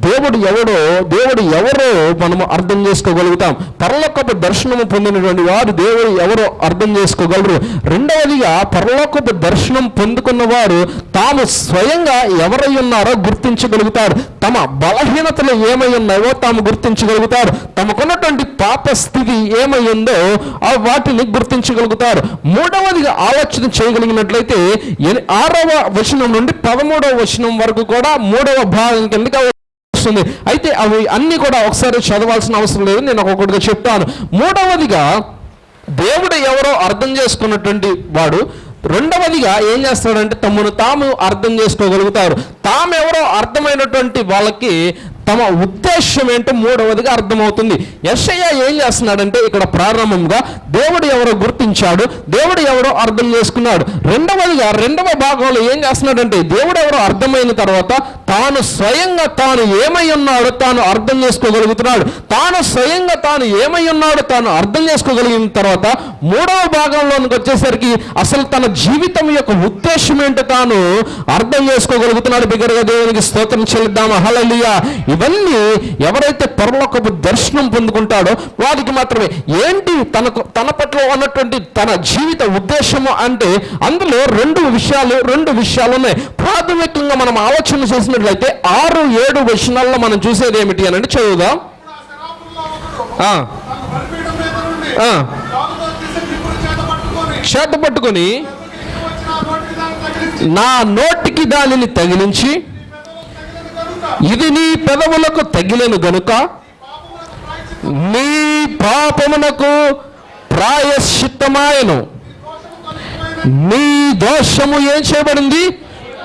దేవుడు ఎవడో దేవుడు ఎవరో మనము అర్థం చేసుకోగలుగుతాం. పరలోకపు దర్శనము పొందినటువంటి వారు దేవుడు ఎవరో అర్థం చేసుకోగలరు. రెండవదిగా పరలోకపు దర్శనం పొంది వారు తాము స్వయంగా ఎవరై ఉన్నారో గుర్తించగలుగుతారు. తమ బలహీనతలు ఏమై ఉన్నాయో తాము గుర్తించగలుగుతారు. తమకున్నటువంటి పాప స్థితి ఏమై ఉందో ఆ వాటిని గుర్తించగలుగుతారు. మూడవదిగా ఆలోచన చేయగలిగినట్లయితే ఆరవ వచనం నుండి పదమూడవ వచనం వరకు కూడా మూడవ భాగం కిందకి వస్తుంది. అయితే అవి అన్ని కూడా ఒకసారి చదవాల్సిన అవసరం లేదు నేను ఒక్కొక్కటిగా చెప్తాను. మూడవదిగా దేవుడు ఎవరో అర్థం చేసుకున్నటువంటి వాడు రెండవదిగా ఏం చేస్తాడంటే తమను తాము అర్థం చేసుకోగలుగుతారు. తామెవరో అర్థమైనటువంటి వాళ్ళకి తమ ఉద్దేశం ఏంటో మూడవదిగా అర్థమవుతుంది. యశయ్య ఏం చేస్తున్నాడంటే ఇక్కడ ప్రారంభంగా దేవుడు ఎవరో గుర్తించాడు దేవుడు ఎవరో అర్థం చేసుకున్నాడు. రెండవదిగా రెండవ భాగంలో ఏం చేస్తున్నాడంటే దేవుడు ఎవరో అర్థమైన తర్వాత తాను స్వయంగా తాను ఏమై ఉన్నాడో తాను అర్థం చేసుకోగలుగుతున్నాడు. తాను స్వయంగా తాను ఏమై ఉన్నాడో తాను అర్థం చేసుకోగలిగిన తర్వాత మూడవ భాగంలోనికి వచ్చేసరికి అసలు తన జీవితం యొక్క ఉద్దేశం ఏంటో తాను అర్థం చేసుకోగలుగుతున్నాడు. బిగ్గరగా దేవునికి స్తోత్రం చెల్లిద్దాం. హల్లెలూయా. ఇవన్నీ ఎవరైతే పరలోకపు దర్శనం పొందుకుంటాడో వారికి మాత్రమే. ఏంటి తనకు తన పట్ల ఉన్నటువంటి తన జీవిత ఉద్దేశము అంటే అందులో రెండు విషయాలు రెండు విషయాలు ఉన్నాయి. ప్రాథమికంగా మనం ఆలోచన చేసినట్లయితే ఆరు ఏడు వచనాల్లో మనం చూసేది ఏమిటి అని అంటే చదువుదాం. చేత పట్టుకొని నా నోటికి దానిని తగిలించి ఇది నీ పెదవులకు తగిలేను గనుక నీ పాపమునకు ప్రాయశ్చిత్తమాయను. నీ దోషము ఏం చేయబడింది?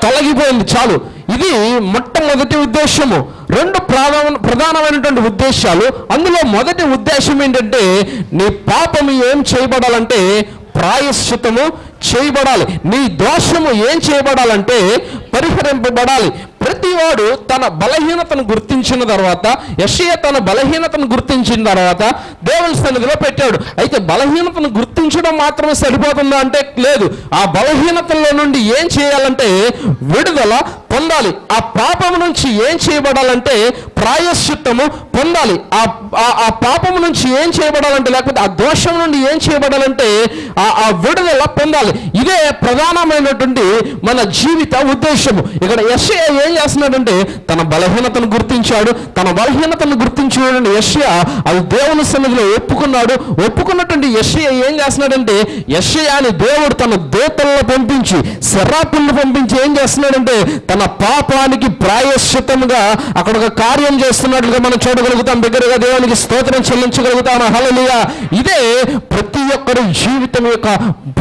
తొలగిపోయింది. చాలు. ఇది మొట్టమొదటి ఉద్దేశము. రెండు ప్రధాన ప్రధానమైనటువంటి ఉద్దేశాలు. అందులో మొదటి ఉద్దేశం ఏంటంటే నీ పాపము ఏం చేయబడాలంటే ప్రాయశ్చితము చేయబడాలి. నీ దోషము ఏం చేయబడాలంటే పరిహరింపబడాలి. ప్రతివాడు తన బలహీనతను గుర్తించిన తర్వాత యషయ తన బలహీనతను గుర్తించిన తర్వాత దేవుని సన్నిధిలో పెట్టాడు. అయితే బలహీనతను గుర్తించడం మాత్రమే సరిపోతుందా అంటే లేదు. ఆ బలహీనతల్లో నుండి ఏం చేయాలంటే విడుదల పొందాలి. ఆ పాపం నుంచి ఏం చేయబడాలంటే ప్రాయశ్చిత్తము పొందాలి. ఆ ఆ- ఆ పాపం నుంచి ఏం చేయబడాలంటే లేకపోతే ఆ దోషం నుండి ఏం చేయబడాలంటే ఆ ఆ విడుదల పొందాలి. ఇదే ప్రధానమైనటువంటి మన జీవిత ఉద్దేశము. ఇక్కడ ఎస్ఏ ఏం చేస్తున్నాడంటే తన బలహీనతను గుర్తించాడు తన బలహీనతను గుర్తించిన యశ్య అది దేవుని సన్నిధిలో ఒప్పుకున్నాడు. ఒప్పుకున్నటువంటి యశ్య ఏం చేస్తున్నాడంటే యశ్య అని దేవుడు తన దూతలను పంపించి శరాపులను పంపించి ఏం చేస్తున్నాడంటే తన పాపానికి ప్రాయశ్చితంగా అక్కడ ఒక కార్యం చేస్తున్నట్లుగా మనం చూడగలుగుతాం. దగ్గరగా దేవునికి స్తోత్రం చెల్లించగలుగుతాం. హలలియా ఇదే ప్రతి ఒక్కరి జీవితం యొక్క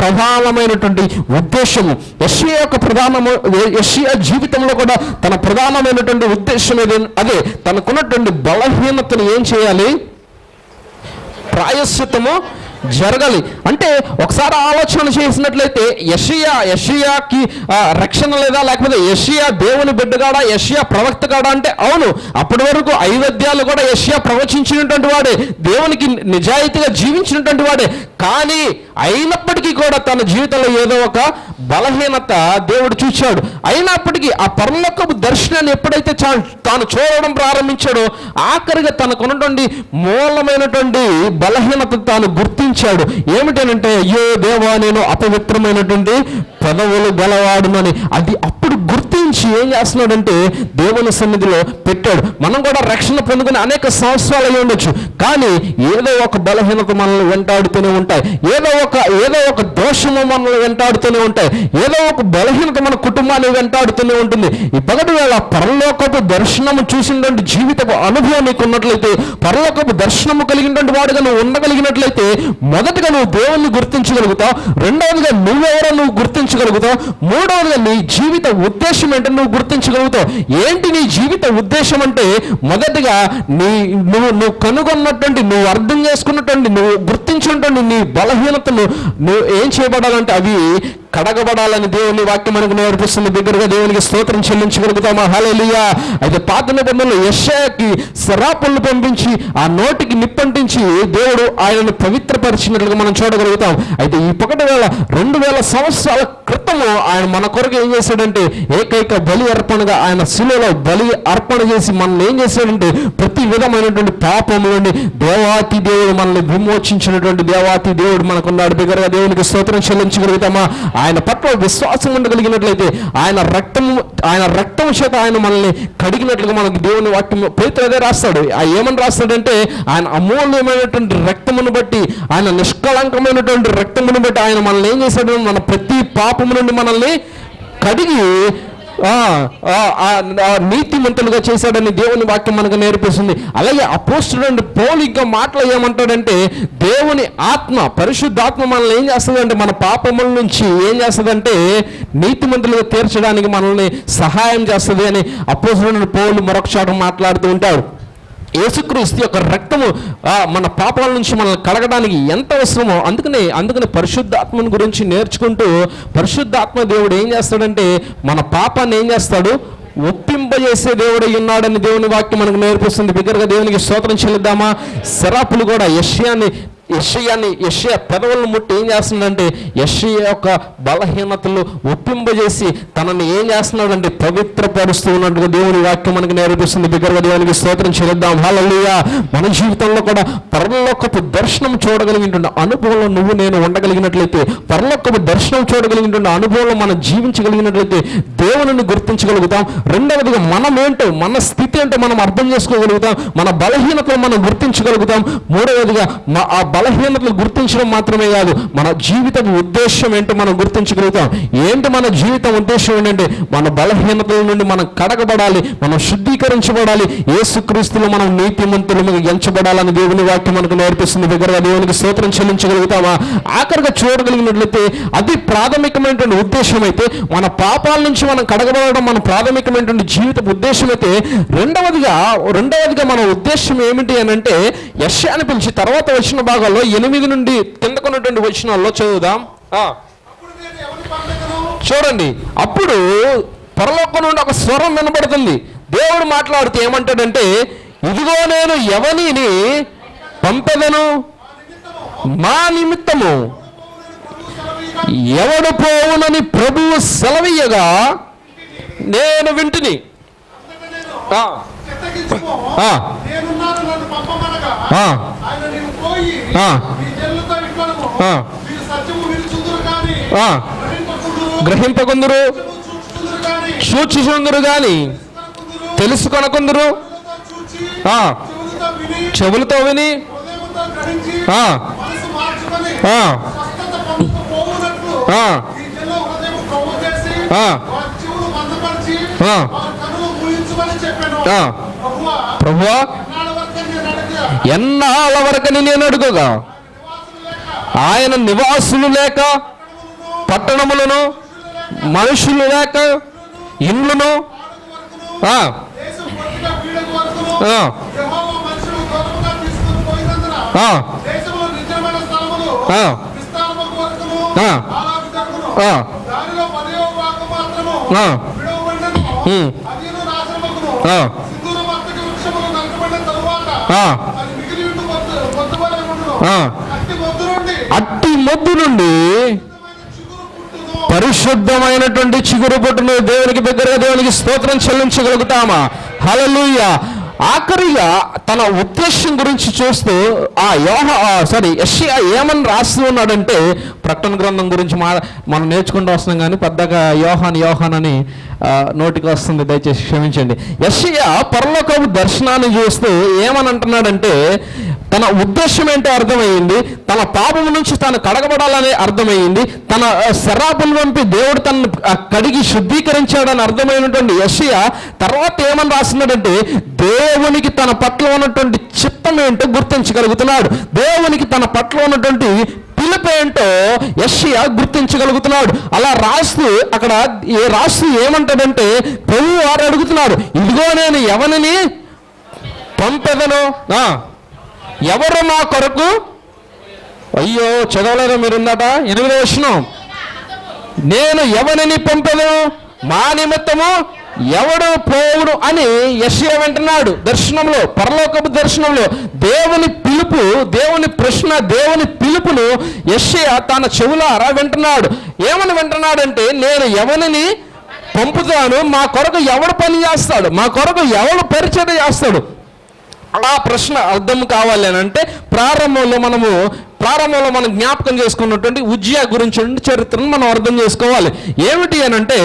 ప్రధానమైనటువంటి ఉద్దేశము. యశ్య యొక్క ప్రధానము యశ్య జీవితంలో కూడా తన ప్రధానమైనటువంటి ఉద్దేశం ఏది? అదే తనకున్నటువంటి బలహీనతను ఏం చేయాలి? ప్రాయశ్చితము జరగాలి. అంటే ఒకసారి ఆలోచన చేసినట్లయితే యషియా యషియాకి రక్షణ లేదా లేకపోతే యషియా దేవుని బిడ్డగాడా యషియా ప్రవక్త కాడా అంటే అవును. అప్పటి వరకు ఐవద్యాలు కూడా యషియా ప్రవచించినటువంటి వాడే. దేవునికి నిజాయితీగా జీవించినటువంటి వాడే. కానీ అయినప్పటికీ కూడా తన జీవితంలో ఏదో ఒక బలహీనత దేవుడు చూచాడు. అయినప్పటికీ ఆ పరలోకపు దర్శనాన్ని ఎప్పుడైతే చా- తాను చూడడం ప్రారంభించాడో ఆఖరిగా తనకున్నటువంటి మూలమైనటువంటి బలహీనత తాను గుర్తించాడు. ఏమిటనంటే అయ్యో దేవా నేను అపవిత్రమైనటువంటి పదవులు గలవాడునని. అది అప్పుడు గుర్తించి ఏం చేస్తున్నాడంటే దేవుని సన్నిధిలో పెట్టాడు. మనం కూడా రక్షణ పొందుకుని అనేక సంవత్సరాలు అయి ఉండొచ్చు కానీ ఏదో ఒక బలహీనత మనల్ని వెంటాడుతూనే ఉంటాయి. ఏదో ఒక ఏదో ఒక దోషము మనల్ని వెంటాడుతూనే ఉంటాయి. ఏదో ఒక బలహీనత మన కుటుంబాన్ని వెంటాడుతూనే ఉంటుంది. ఈ పగటి వేళ పరలోకపు దర్శనము చూసినటువంటి జీవితపు అనుభవం నీకు ఉన్నట్లయితే పరలోకపు దర్శనము కలిగినటువంటి వాడుగా నువ్వు ఉండగలిగినట్లయితే మొదటగా నువ్వు దేవుణ్ణి గుర్తించగలుగుతావు. రెండవదిగా నువ్వెవరో నువ్వు గుర్తించగలుగుతావు. మూడవదిగా నీ జీవిత ఉద్దేశం ఏంటో నువ్వు గుర్తించగలుగుతావు. ఏంటి నీ జీవిత ఉద్దేశం అంటే మొదటిగా నీ నువ్వు నువ్వు కనుగొన్నటువంటి నువ్వు అర్థం చేసుకున్నటువంటి నువ్వు గుర్తించినటువంటి నీ బలహీనతను నువ్వు ఏం చేయబడాలంటే అవి కడగబడాలని దేవుని వాక్యం మనకు నేర్పిస్తుంది. బిగ్గరగా దేవునికి స్తోత్రం చెల్లించగలుగుతామా? హలేలుయా అయితే పాత నిబంధనలు యశాకి శరాపులను పంపించి ఆ నోటికి నిప్పంటించి దేవుడు ఆయనను పవిత్రపరిచినట్లుగా మనం చూడగలుగుతాం. అయితే ఈ పొగటి వేళ రెండు వేల సంవత్సరాల క్రితము ఆయన మన కొరకు ఏం చేశాడంటే ఏకైక బలి అర్పణగా ఆయన శిలువలో బలి అర్పణ చేసి మనల్ని ఏం చేశాడంటే ప్రతి విధమైనటువంటి పాపం నుండి దేవాతి దేవుడు మనల్ని విమోచించినటువంటి దేవాతి దేవుడు మనకున్నాడు. బిగ్గరగా దేవునికి స్తోత్రం చెల్లించగలుగుతామా? ఆయన పట్ల విశ్వాసం ఉండగలిగినట్లయితే ఆయన రక్తము ఆయన రక్తం చేత ఆయన మనల్ని కడిగినట్లుగా మనకు దేవుని వాక్యం పేతురు అదే రాస్తాడు. ఆ ఏమని రాస్తాడంటే ఆయన అమూల్యమైనటువంటి రక్తమును బట్టి ఆయన నిష్కళంకమైనటువంటి రక్తమును బట్టి ఆయన మనల్ని ఏం చేశాడు? మన ప్రతి పాపము నుండి మనల్ని కడిగి నీతిమంతులుగా చేశాడని దేవుని వాక్యం మనకు నేర్పిస్తుంది. అలాగే అపోస్టుడు పోలిగ్గా మాటలు ఏమంటాడంటే దేవుని ఆత్మ పరిశుద్ధాత్మ మనల్ని ఏం చేస్తుందంటే మన పాపముల నుంచి ఏం చేస్తుందంటే నీతిమంతులుగా తీర్చడానికి మనల్ని సహాయం చేస్తుంది అని అపోస్టుడు పోలు మరొకసారి మాట్లాడుతూ ఉంటాడు. యేసుక్రీస్తు యొక్క రక్తము మన పాపాల నుంచి మనల్ని కడగడానికి ఎంత అవసరమో అందుకనే అందుకనే పరిశుద్ధాత్మని గురించి నేర్చుకుంటూ పరిశుద్ధాత్మ దేవుడు ఏం చేస్తాడంటే మన పాపాన్ని ఏం చేస్తాడు? ఒప్పింపజేసే దేవుడు ఉన్నాడని దేవుని వాక్యం మనకు నేర్పిస్తుంది. బిగ్గరగా దేవునికి స్తోత్రం చెల్లిద్దామా? శరాపులు కూడా యష్యాన్ని యషయాన్ని యషయ పెదవులను ముట్టి ఏం చేస్తుందంటే యషయ యొక్క బలహీనతలు ఒప్పింపజేసి తనని ఏం చేస్తున్నాడంటే పవిత్రపరుస్తూ ఉన్నట్టుగా దేవుని వాక్యం మనకు నేర్పిస్తుంది. బిగ్గరగా దేవునికి స్తోత్రం చేద్దాం హల్లెలూయా. మన జీవితంలో కూడా పరలోకపు దర్శనం చూడగలిగినటువంటి అనుభవంలో నువ్వు నేను ఉండగలిగినట్లయితే పరలోకపు దర్శనం చూడగలిగినటువంటి అనుభవంలో మనం జీవించగలిగినట్లయితే దేవుని గుర్తించగలుగుతాం. రెండవదిగా మనం ఏంటో మన స్థితి ఏంటో మనం అర్థం చేసుకోగలుగుతాం. మన బలహీనతలు మనం గుర్తించగలుగుతాం. మూడవదిగా మా ఆ బలహీనతలు గుర్తించడం మాత్రమే కాదు మన జీవిత ఉద్దేశం ఏంటో మనం గుర్తించగలుగుతాం. ఏంటి మన జీవితం ఉద్దేశం ఏంటంటే మన బలహీనతల నుండి మనం కడగబడాలి మనం శుద్ధీకరించబడాలి. యేసుక్రీస్తులో మనం నీతిమంతులుగా ఎంచబడాలని దేవుని వాక్యం మనకు నేర్పిస్తుంది. దగ్గరగా దేవునికి స్తోత్రం చెల్లించగలుగుతామా? ఆఖరిగా చూడగలిగినట్లయితే అది ప్రాథమికమైనటువంటి ఉద్దేశం అయితే మన పాపాల నుంచి మనం కడగబడడం మన ప్రాథమికమైనటువంటి జీవిత ఉద్దేశం అయితే రెండవదిగా రెండవదిగా మన ఉద్దేశం ఏమిటి అని అంటే యశ అని పిలిచి తర్వాత వచ్చిన భాగం భాగాల్లో ఎనిమిది నుండి కిందకున్నటువంటి వచనాల్లో చదువుదాం. ఆ, చూడండి. అప్పుడు పరలోకం నుండి ఒక స్వరం వినబడుతుంది. దేవుడు మాట్లాడుతూ ఏమంటాడంటే ఇదిగో నేను ఎవనిని పంపెదను. మా నిమిత్తము ఎవడు పోవునని ప్రభువు సెలవీయగా నేను వింటిని. గ్రహింపకుందురు. చూచుచుందురు గాని. తెలుసుకొనకుందురు. చెవులతో విని. ఆ, ప్రభువా ఎన్నాళ్ళ వరకని నేను అడుగుగా? ఆయన నివాసులు లేక పట్టణములను మనుషులు లేక ఇండ్లను ఆ, అట్టి మొద్దు నుండి. పరిశుద్ధమైనటువంటి చిగురు పుట్టును దేవునికి దగ్గరగా దేవునికి స్తోత్రం చెల్లించగలుగుతామా? హల్లెలూయ. ఆఖరిగా తన ఉద్దేశం గురించి చూస్తూ ఆ యోహ సారీ యష్యా ఏమని రాస్తూ ఉన్నాడంటే ప్రకటన గ్రంథం గురించి మా మనం నేర్చుకుంటూ వస్తున్నాం కానీ పెద్దగా యోహాన్ యోహాన్ అని నోటికి వస్తుంది దయచేసి క్షమించండి. యష్యా పరలోకపు దర్శనాన్ని చూస్తూ ఏమని అంటున్నాడంటే తన ఉద్దేశం ఏంటో అర్థమైంది తన పాపం నుంచి తాను కడగబడాలని అర్థమైంది తన ఆ, శరాపులు పంపి దేవుడు తనను కడిగి శుద్ధీకరించాడని అర్థమైనటువంటి యషియా తర్వాత ఏమని రాస్తున్నాడంటే దేవునికి తన పట్ల ఉన్నటువంటి చిత్తం ఏంటో గుర్తించగలుగుతున్నాడు. దేవునికి తన పట్ల ఉన్నటువంటి పిలుపు ఏంటో యషియా గుర్తించగలుగుతున్నాడు. అలా రాస్తూ అక్కడ ఏ రాస్తూ ఏమంటాడంటే ప్రభు వారు అడుగుతున్నాడు ఇదిగో నేను ఎవరిని పంపెదను? ఎవరు నా కొరకు? అయ్యో చదవలేదా మీరు ఎనిమిదో వచ్చినాం నేను ఎవరిని పంపను? మా నిమిత్తము ఎవడు పోవుడు అని యశ్య వింటున్నాడు దర్శనంలో పరలోకపు దర్శనంలో. దేవుని పిలుపు దేవుని ప్రశ్న దేవుని పిలుపును యశ్య తన చెవులారా వింటున్నాడు. ఏమని వింటున్నాడంటే నేను ఎవరిని పంపుతాను? మా కొరకు ఎవడు పని చేస్తాడు? మా కొరకు ఎవడు పరిచయం చేస్తాడు? ఆ ప్రశ్న అర్థం కావాలి అని అంటే ప్రారంభంలో మనము ప్రారంభంలో మనం జ్ఞాపకం చేసుకున్నటువంటి ఉజ్జియా గురించి చరిత్రను మనం అర్థం చేసుకోవాలి. ఏమిటి అని అంటే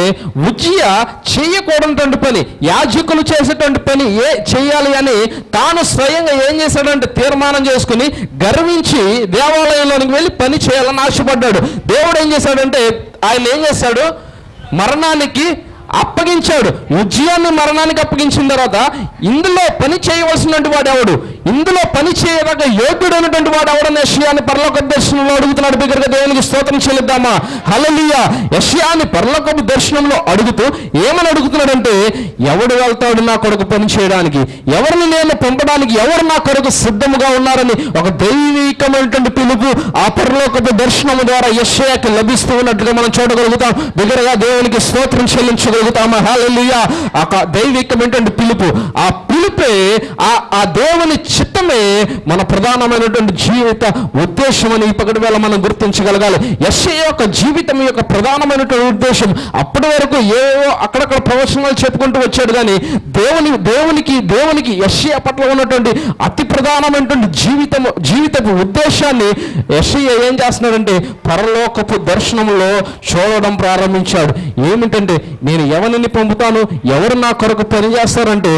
ఉజ్జియా చేయకూడనటువంటి పని యాజకులు చేసేటువంటి పని ఏ చేయాలి అని తాను స్వయంగా ఏం చేశాడంటే తీర్మానం చేసుకుని గర్వించి దేవాలయంలోనికి వెళ్ళి పని చేయాలని ఆశపడ్డాడు. దేవుడు ఏం చేశాడంటే ఆయన ఏం చేశాడు? మరణానికి అప్పగించాడు. ఉజ్జయాన్ని మరణానికి అప్పగించిన తర్వాత ఇందులో పని చేయవలసినటువంటి వాడు ఎవడు? ఇందులో పని చేయదగ్గ యోగ్యుడైనటువంటి వాడు ఎవడని యష్యాన్ని పరలోక దర్శనంలో అడుగుతున్నాడు? బిగ్గరగా దేవునికి స్తోత్రం చెల్లిద్దామా? హలలియ యష్యాన్ని పరలోకపు దర్శనంలో అడుగుతూ ఏమని అడుగుతున్నాడంటే ఎవడు వెళ్తాడు నా కొరకు పని చేయడానికి? ఎవరిని నేను పంపడానికి? ఎవరు నా కొరకు సిద్ధముగా ఉన్నారని? ఒక దైవికమైనటువంటి పిలుపు ఆ పరలోకపు దర్శనము ద్వారా యశ్యాకి లభిస్తూ ఉన్నట్టుగా మనం చూడగలుగుతాం. దగ్గరగా దేవునికి స్తోత్రం చెల్లించగలుగుతామా? హలలియ ఆ క- దైవికమైనటువంటి పిలుపు. ఆ పిలుపే ఆ ఆ దేవుని చిత్తమే మన ప్రధానమైనటువంటి జీవిత ఉద్దేశం అని ఈ పగటి వేళ మనం గుర్తించగలగాలి. ఎస్ఏ యొక్క జీవితం యొక్క ప్రధానమైనటువంటి ఉద్దేశం. అప్పటి వరకు ఏవో అక్కడక్కడ ప్రవచనాలు చెప్పుకుంటూ వచ్చాడు కానీ దేవుని దేవునికి దేవునికి ఎస్ఏ పట్ల ఉన్నటువంటి అతి ప్రధానమైనటువంటి జీవితం జీవితపు ఉద్దేశాన్ని యశ్య ఏం చేస్తున్నాడంటే పరలోకపు దర్శనంలో చూడడం ప్రారంభించాడు. ఏమిటంటే నేను ఎవరిని పంపుతాను ఎవరు నా కొరకు పని చేస్తారంటే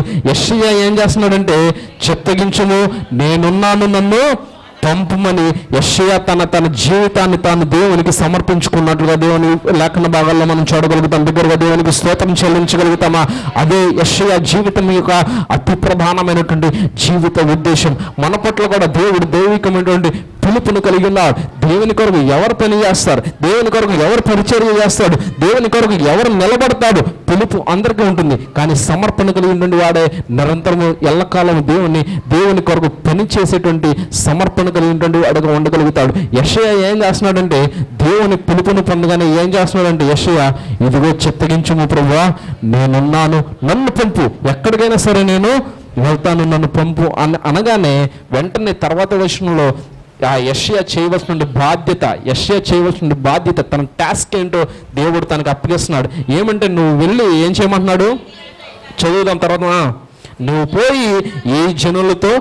ఏం చేస్తున్నాడంటే చిత్తగించుము నేనున్నాను నన్ను పంపుమని యశయ్య తన తన జీవితాన్ని తాను దేవునికి సమర్పించుకున్నట్లుగా దేవుని లేఖన భాగాల్లో మనం చూడగలుగుతాం. దగ్గరగా దేవునికి స్తోత్రం చెల్లించగలుగుతామా? అదే యశయ్య జీవితం యొక్క అతి ప్రధానమైనటువంటి జీవిత ఉద్దేశం. మన పట్ల కూడా దేవుడు దైవికమైనటువంటి పిలుపును కలిగి ఉన్నారు. దేవుని కొరకు ఎవరు పని చేస్తారు? దేవుని కొరకు ఎవరు పరిచర్య చేస్తాడు? దేవుని కొరకు ఎవరు నిలబడతాడు? పిలుపు అందరికీ ఉంటుంది. కానీ సమర్పణ కలిగి ఉండి వాడే. నిరంతరము ఎల్లకాలం దేవుని దేవుని కొరకు పని చేసేటువంటి సమర్పణ కలిగినటువంటి వాడుగా ఉండగలుగుతాడు. యషయ ఏం చేస్తున్నాడంటే దేవుని పిలుపును పొందగానే ఏం చేస్తున్నాడంటే యషయ ఇదిగో చిత్తగించుము ప్రభువా. నేనున్నాను నన్ను పంపు. ఎక్కడికైనా సరే నేను వెళ్తాను నన్ను పంపు అని అనగానే వెంటనే తర్వాత వచనంలో ఆ యష్యా చేయవలసిన బాధ్యత యష్యా చేయవలసిన బాధ్యత తన టాస్క్ ఏంటో దేవుడు తనకు అప్పగిస్తున్నాడు. ఏమంటే నువ్వు వెళ్ళి ఏం చేయమంటున్నాడు? చదువుదాం తర్వాత నువ్వు పోయి ఈ జనులతో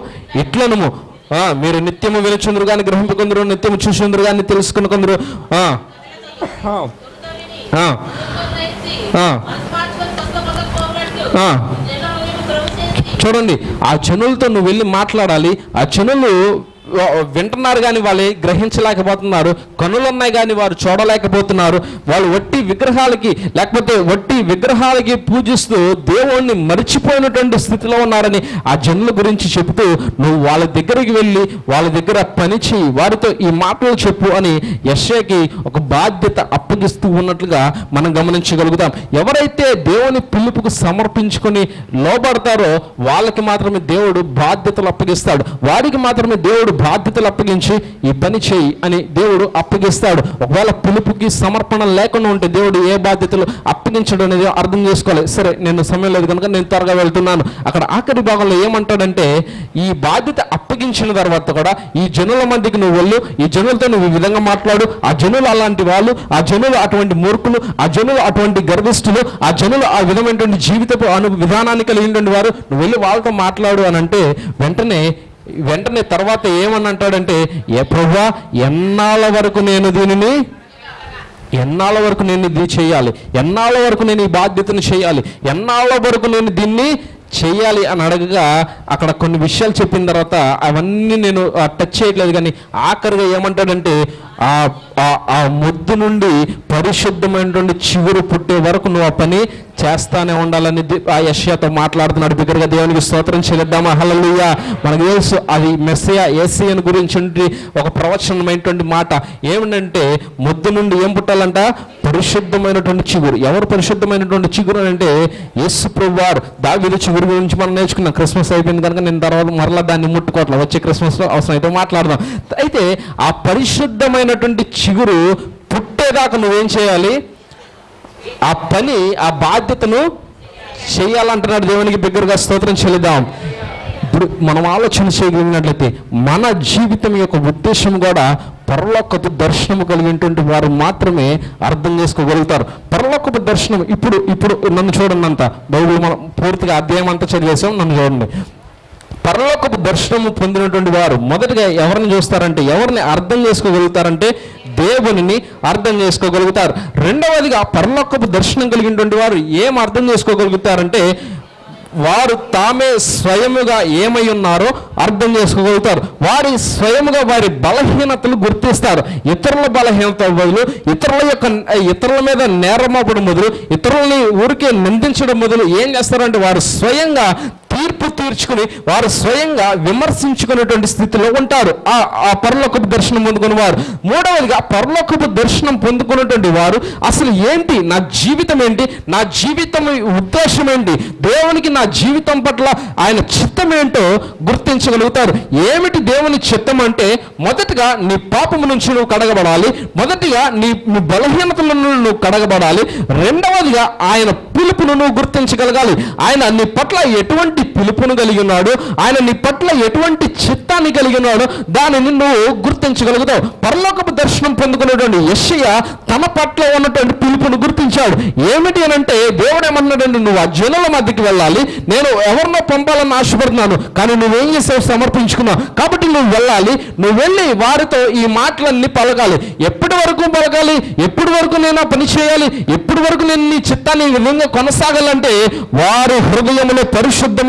ఇట్లనము. ఆ, మీరు నిత్యము వినుచుందరు కానీ గ్రహింపుకుందరు నిత్యము చూసుందరు కానీ తెలుసుకుని కొందరు. చూడండి ఆ జనులతో నువ్వు వెళ్ళి మాట్లాడాలి ఆ జనులు వింటున్నారు కానీ వాళ్ళు గ్రహించలేకపోతున్నారు. కనులున్నాయి కానీ వారు చూడలేకపోతున్నారు. వాళ్ళు వట్టి విగ్రహాలకి లేకపోతే వట్టి విగ్రహాలకి పూజిస్తూ దేవుణ్ణి మర్చిపోయినటువంటి స్థితిలో ఉన్నారని ఆ జనుల గురించి చెబుతూ నువ్వు వాళ్ళ దగ్గరికి వెళ్ళి వాళ్ళ దగ్గర పని చేయి వారితో ఈ మాటలు చెప్పు అని యశ్యకి ఒక బాధ్యత అప్పగిస్తూ ఉన్నట్లుగా మనం గమనించగలుగుతాం. ఎవరైతే దేవుని పిలుపుకు సమర్పించుకొని లోబడతారో వాళ్ళకి మాత్రమే దేవుడు బాధ్యతలు అప్పగిస్తాడు. వారికి మాత్రమే దేవుడు బాధ్యతలు అప్పగించి ఈ పని చేయి అని దేవుడు అప్పగిస్తాడు. ఒకవేళ పిలుపుకి సమర్పణ లేకుండా ఉంటే దేవుడు ఏ బాధ్యతలు అప్పగించడం అనేది అర్థం చేసుకోవాలి. సరే నేను సమయం లేదు కనుక నేను త్వరగా వెళ్తున్నాను. అక్కడ ఆఖరి భాగంలో ఏమంటాడంటే ఈ బాధ్యత అప్పగించిన తర్వాత కూడా ఈ జనుల మధ్యకి నువ్వు వెళ్ళు ఈ జనులతో నువ్వు ఈ విధంగా మాట్లాడు ఆ జనులు అలాంటి వాళ్ళు ఆ జనులు అటువంటి మూర్ఖులు ఆ జనులు అటువంటి గర్విష్ఠులు ఆ జనులు ఆ విధమైనటువంటి జీవితపు అను విధానాన్ని కలిగినటువంటి వారు నువ్వు వెళ్ళి వాళ్ళతో మాట్లాడు అని అంటే వెంటనే వెంటనే తర్వాత ఏమని అంటాడంటే ఏ ప్రభా ఎన్నాళ్ళ వరకు నేను దీనిని ఎన్నాళ్ళ వరకు నేను ఇది చేయాలి? ఎన్నాళ్ళ వరకు నేను ఈ బాధ్యతను చేయాలి? ఎన్నాళ్ళ వరకు నేను దీన్ని చేయాలి? అని అడగగా అక్కడ కొన్ని విషయాలు చెప్పిన తర్వాత అవన్నీ నేను టచ్ చేయట్లేదు. కానీ ఆఖరిగా ఏమంటాడంటే ఆ ముద్దు నుండి పరిశుద్ధమైనటువంటి చిగురు పుట్టే వరకు నువ్వు ఆ పని చేస్తానే ఉండాలని ఆ యష్యాతో మాట్లాడుతున్నాడు. బిగ్గరగా దేవునికి స్తోత్రం చేద్దామా హలలుయ మనకు తెలుసు అది మెస్సయ ఏసియన్ గురించి ఒక ప్రవచనమైనటువంటి మాట. ఏమిటంటే ముద్దు నుండి ఏం పుట్టాలంట? పరిశుద్ధమైనటువంటి చిగురు. ఎవరు పరిశుద్ధమైనటువంటి చిగురు అని అంటే యేసు ప్రభువారు. దావిలు చిగురు గురించి మనం నేర్చుకున్నాం. క్రిస్మస్ అయిపోయింది కనుక నేను తర్వాత మరలా దాన్ని ముట్టుకోవట్లేదు వచ్చే క్రిస్మస్లో అవసరం అయితే మాట్లాడదాం. అయితే ఆ పరిశుద్ధమైన పరిశుద్ధమైనటువంటి చిగురు పుట్టేదాకా నువ్వేం చేయాలి? ఆ పని ఆ బాధ్యతను చేయాలంటున్నాడు దేవునికి దగ్గరగా స్తోత్రం చెల్లిద్దాం. ఇప్పుడు మనం ఆలోచన చేయగలిగినట్లయితే మన జీవితం యొక్క ఉద్దేశం కూడా పరలోకపు దర్శనము కలిగినటువంటి వారు మాత్రమే అర్థం చేసుకోగలుగుతారు. పరలోకపు దర్శనం ఇప్పుడు ఇప్పుడు నన్ను చూడండి అంత. బైబిల్ మనం పూర్తిగా అధ్యాయం అంతా చదివేసాం నన్ను చూడండి. పరలోకపు దర్శనము పొందినటువంటి వారు మొదటగా ఎవరిని చూస్తారంటే ఎవరిని అర్థం చేసుకోగలుగుతారంటే దేవునిని అర్థం చేసుకోగలుగుతారు. రెండవదిగా పరలోకపు దర్శనం కలిగినటువంటి వారు ఏం అర్థం చేసుకోగలుగుతారంటే వారు తామే స్వయముగా ఏమై ఉన్నారో అర్థం చేసుకోగలుగుతారు. వారి స్వయముగా వారి బలహీనతలు గుర్తిస్తారు. ఇతరుల బలహీనత బదులు ఇతరుల యొక్క ఇతరుల మీద నేరమోపడం మొదలు ఇతరులని ఊరికే నిందించడం మొదలు ఏం చేస్తారంటే వారు స్వయంగా తీర్పు తీర్చుకుని వారు స్వయంగా విమర్శించుకునేటువంటి స్థితిలో ఉంటారు. ఆ ఆ పరలోకపు దర్శనం పొందుకున్న వారు. మూడవదిగా పరలోకపు దర్శనం పొందుకున్నటువంటి వారు అసలు ఏంటి? నా జీవితం ఏంటి? నా జీవితం ఉద్దేశం ఏంటి? దేవునికి నా జీవితం పట్ల ఆయన చిత్తం ఏంటో గుర్తించగలుగుతారు. ఏమిటి దేవుని చిత్తం అంటే మొదటగా నీ పాపము నుంచి నువ్వు కడగబడాలి. మొదటిగా నీ నీ బలహీనతల నుండి నువ్వు కడగబడాలి. రెండవదిగా ఆయన పిలుపును నువ్వు గుర్తించగలగాలి. ఆయన నీ పట్ల ఎటువంటి పిలుపును కలిగి ఉన్నాడు ఆయన నీ పట్ల ఎటువంటి చిత్తాన్ని కలిగి ఉన్నాడు దానిని నువ్వు గుర్తించగలుగుతావు. పరలోకపు దర్శనం పొందుకున్నటువంటి యెషయ తన పట్ల ఉన్నటువంటి పిలుపును గుర్తించాడు. ఏమిటి అని అంటే దేవుడు ఏమన్నాడంటే నువ్వు ఆ జనుల మధ్యకి వెళ్ళాలి. నేను ఎవరినో పంపాలని ఆశపడుతున్నాను. కానీ నువ్వేం చేసావు? సమర్పించుకున్నావు. కాబట్టి నువ్వు వెళ్ళాలి. నువ్వు వెళ్ళి వారితో ఈ మాటలన్నీ పలకాలి. ఎప్పటి వరకు పలకాలి? ఎప్పటి వరకు నేను ఆ పని చేయాలి? ఎప్పటి వరకు నేను నీ చిత్తాన్ని విధంగా కొనసాగాలంటే వారు హృదయంలో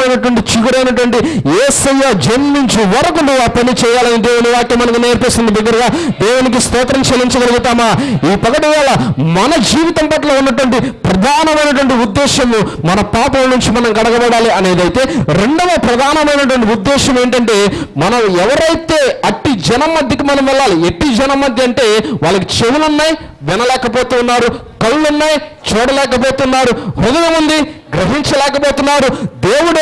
పరిశుద్ధమైనటువంటి చిగురైనటువంటి ఏసయ్య జన్మించి వరకు నువ్వు ఆ పని చేయాలని దేవుని వాక్యం మనకు నేర్పిస్తుంది. దగ్గరగా దేవునికి స్తోత్రం చెల్లించగలుగుతామా? ఈ పగటి వేళ మన జీవితం పట్ల ఉన్నటువంటి ప్రధానమైనటువంటి ఉద్దేశము మన పాపం నుంచి మనం గడగబడాలి అనేదైతే రెండవ ప్రధానమైనటువంటి ఉద్దేశం ఏంటంటే మనం ఎవరైతే అట్టి జనం మధ్యకి మనం వెళ్ళాలి ఎట్టి జనం మధ్య అంటే వాళ్ళకి చెవులు ఉన్నాయి వినలేకపోతూ ఉన్నారు చూడలేకపోతున్నారు హృదయం ఉంది గ్రహించలేకపోతున్నారు దేవుడు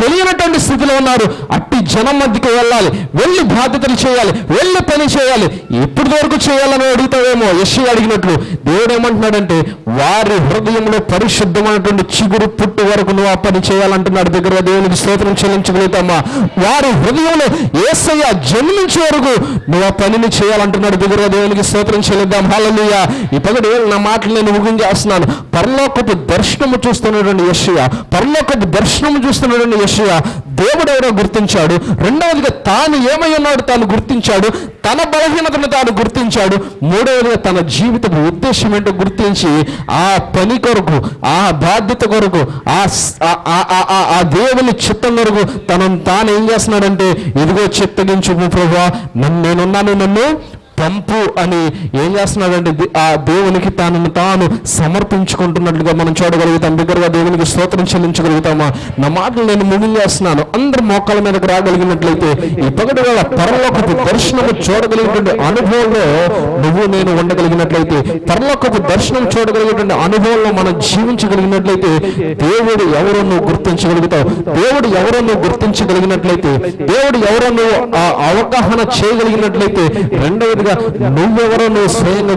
తెలియనటువంటి స్థితిలో ఉన్నారు. అట్టి జనం మధ్యకి వెళ్ళాలి వెళ్ళి బాధ్యతలు చేయాలి వెళ్ళి పని చేయాలి. ఎప్పటి వరకు చేయాలని అడుగుతావేమో? యశ్వి అడిగినట్లు. దేవుడు ఏమంటున్నాడంటే వారి హృదయంలో పరిశుద్ధమైనటువంటి చిగురు పుట్టు వరకు నువ్వు ఆ పని చేయాలంటున్నాడు దగ్గర దేవునికి స్తోత్రం చెల్లించగలుగుతామా? వారి హృదయంలో ఏసయ్య జన్మించే వరకు నువ్వు ఆ పనిని చేయాలంటున్నాడు దగ్గర దేవునికి స్తోత్రం చెల్లిద్దాం. హాలలుయ ఈ నా మాటలు నేను ముగించేస్తున్నాను పరలోకపు దర్శనము చూస్తున్నటువంటి యశయ పరలోకపు దర్శనము చూస్తున్నటువంటి యశయ దేవుడు ఎవరో గుర్తించాడు. రెండవదిగా తాను ఏమై ఉన్నాడు తాను గుర్తించాడు. తన బలహీనతను తాను గుర్తించాడు. మూడవదిగా తన జీవితపు ఉద్దేశం ఏంటో గుర్తించి ఆ పని కొరకు ఆ బాధ్యత కొరకు ఆ ఆ- ఆ- ఆ- ఆ- ఆ దేవుని చిత్తం కొరకు తనను తాను ఏం చేస్తున్నాడంటే ఇదిగో చిత్తగించు ప్రభా నన్ను నేనున్నాను నన్ను పంపు అని ఏం చేస్తున్నాడంటే ఆ దేవునికి తనను తాను సమర్పించుకుంటున్నట్లుగా మనం చూడగలుగుతాం. దగ్గరగా దేవునికి స్తోత్రం చెల్లించగలుగుతామా? నా మాటలు నేను ముగించేస్తున్నాను అందరు మోకాల మీదకి రాగలిగినట్లయితే ఈ పగటి వేళ పరలోకపు దర్శనము చూడగలిగినటువంటి అనుభవంలో నువ్వు నేను ఉండగలిగినట్లయితే పరలోకపు దర్శనం చూడగలిగినటువంటి అనుభవంలో మనం జీవించగలిగినట్లయితే దేవుడు ఎవరో నువ్వు గుర్తించగలుగుతావు. దేవుడు ఎవరో నువ్వు గుర్తించగలిగినట్లయితే దేవుడు ఎవరో నువ్వు ఆ అవగాహన చేయగలిగినట్లయితే రెండవదిగా నువ్వెవరో నువ్వు స్వయంగా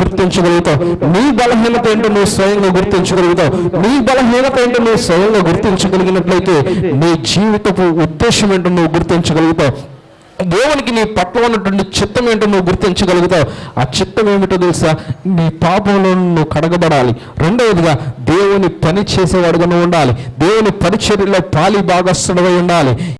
గుర్తించగలుగుతావు. నీ బలహీనత ఏంటో నువ్వు స్వయంగా గుర్తించగలుగుతావు. నీ బలహీనత ఏంటో నువ్వు స్వయంగా గుర్తించగలిగినట్లయితే నీ జీవితపు ఉద్దేశం ఏంటో నువ్వు గుర్తించగలుగుతావు. దేవునికి నీ పట్ల ఉన్నటువంటి చిత్తం ఏంటో నువ్వు గుర్తించగలుగుతావు. ఆ చిత్తం ఏమిటో తెలుసా? నీ పాపంలో నువ్వు కడగబడాలి. రెండవదిగా దేవుని పని చేసేవాడుగా నువ్వు ఉండాలి. దేవుని పరిచర్యలో పాలి భాగస్థుడవై ఉండాలి.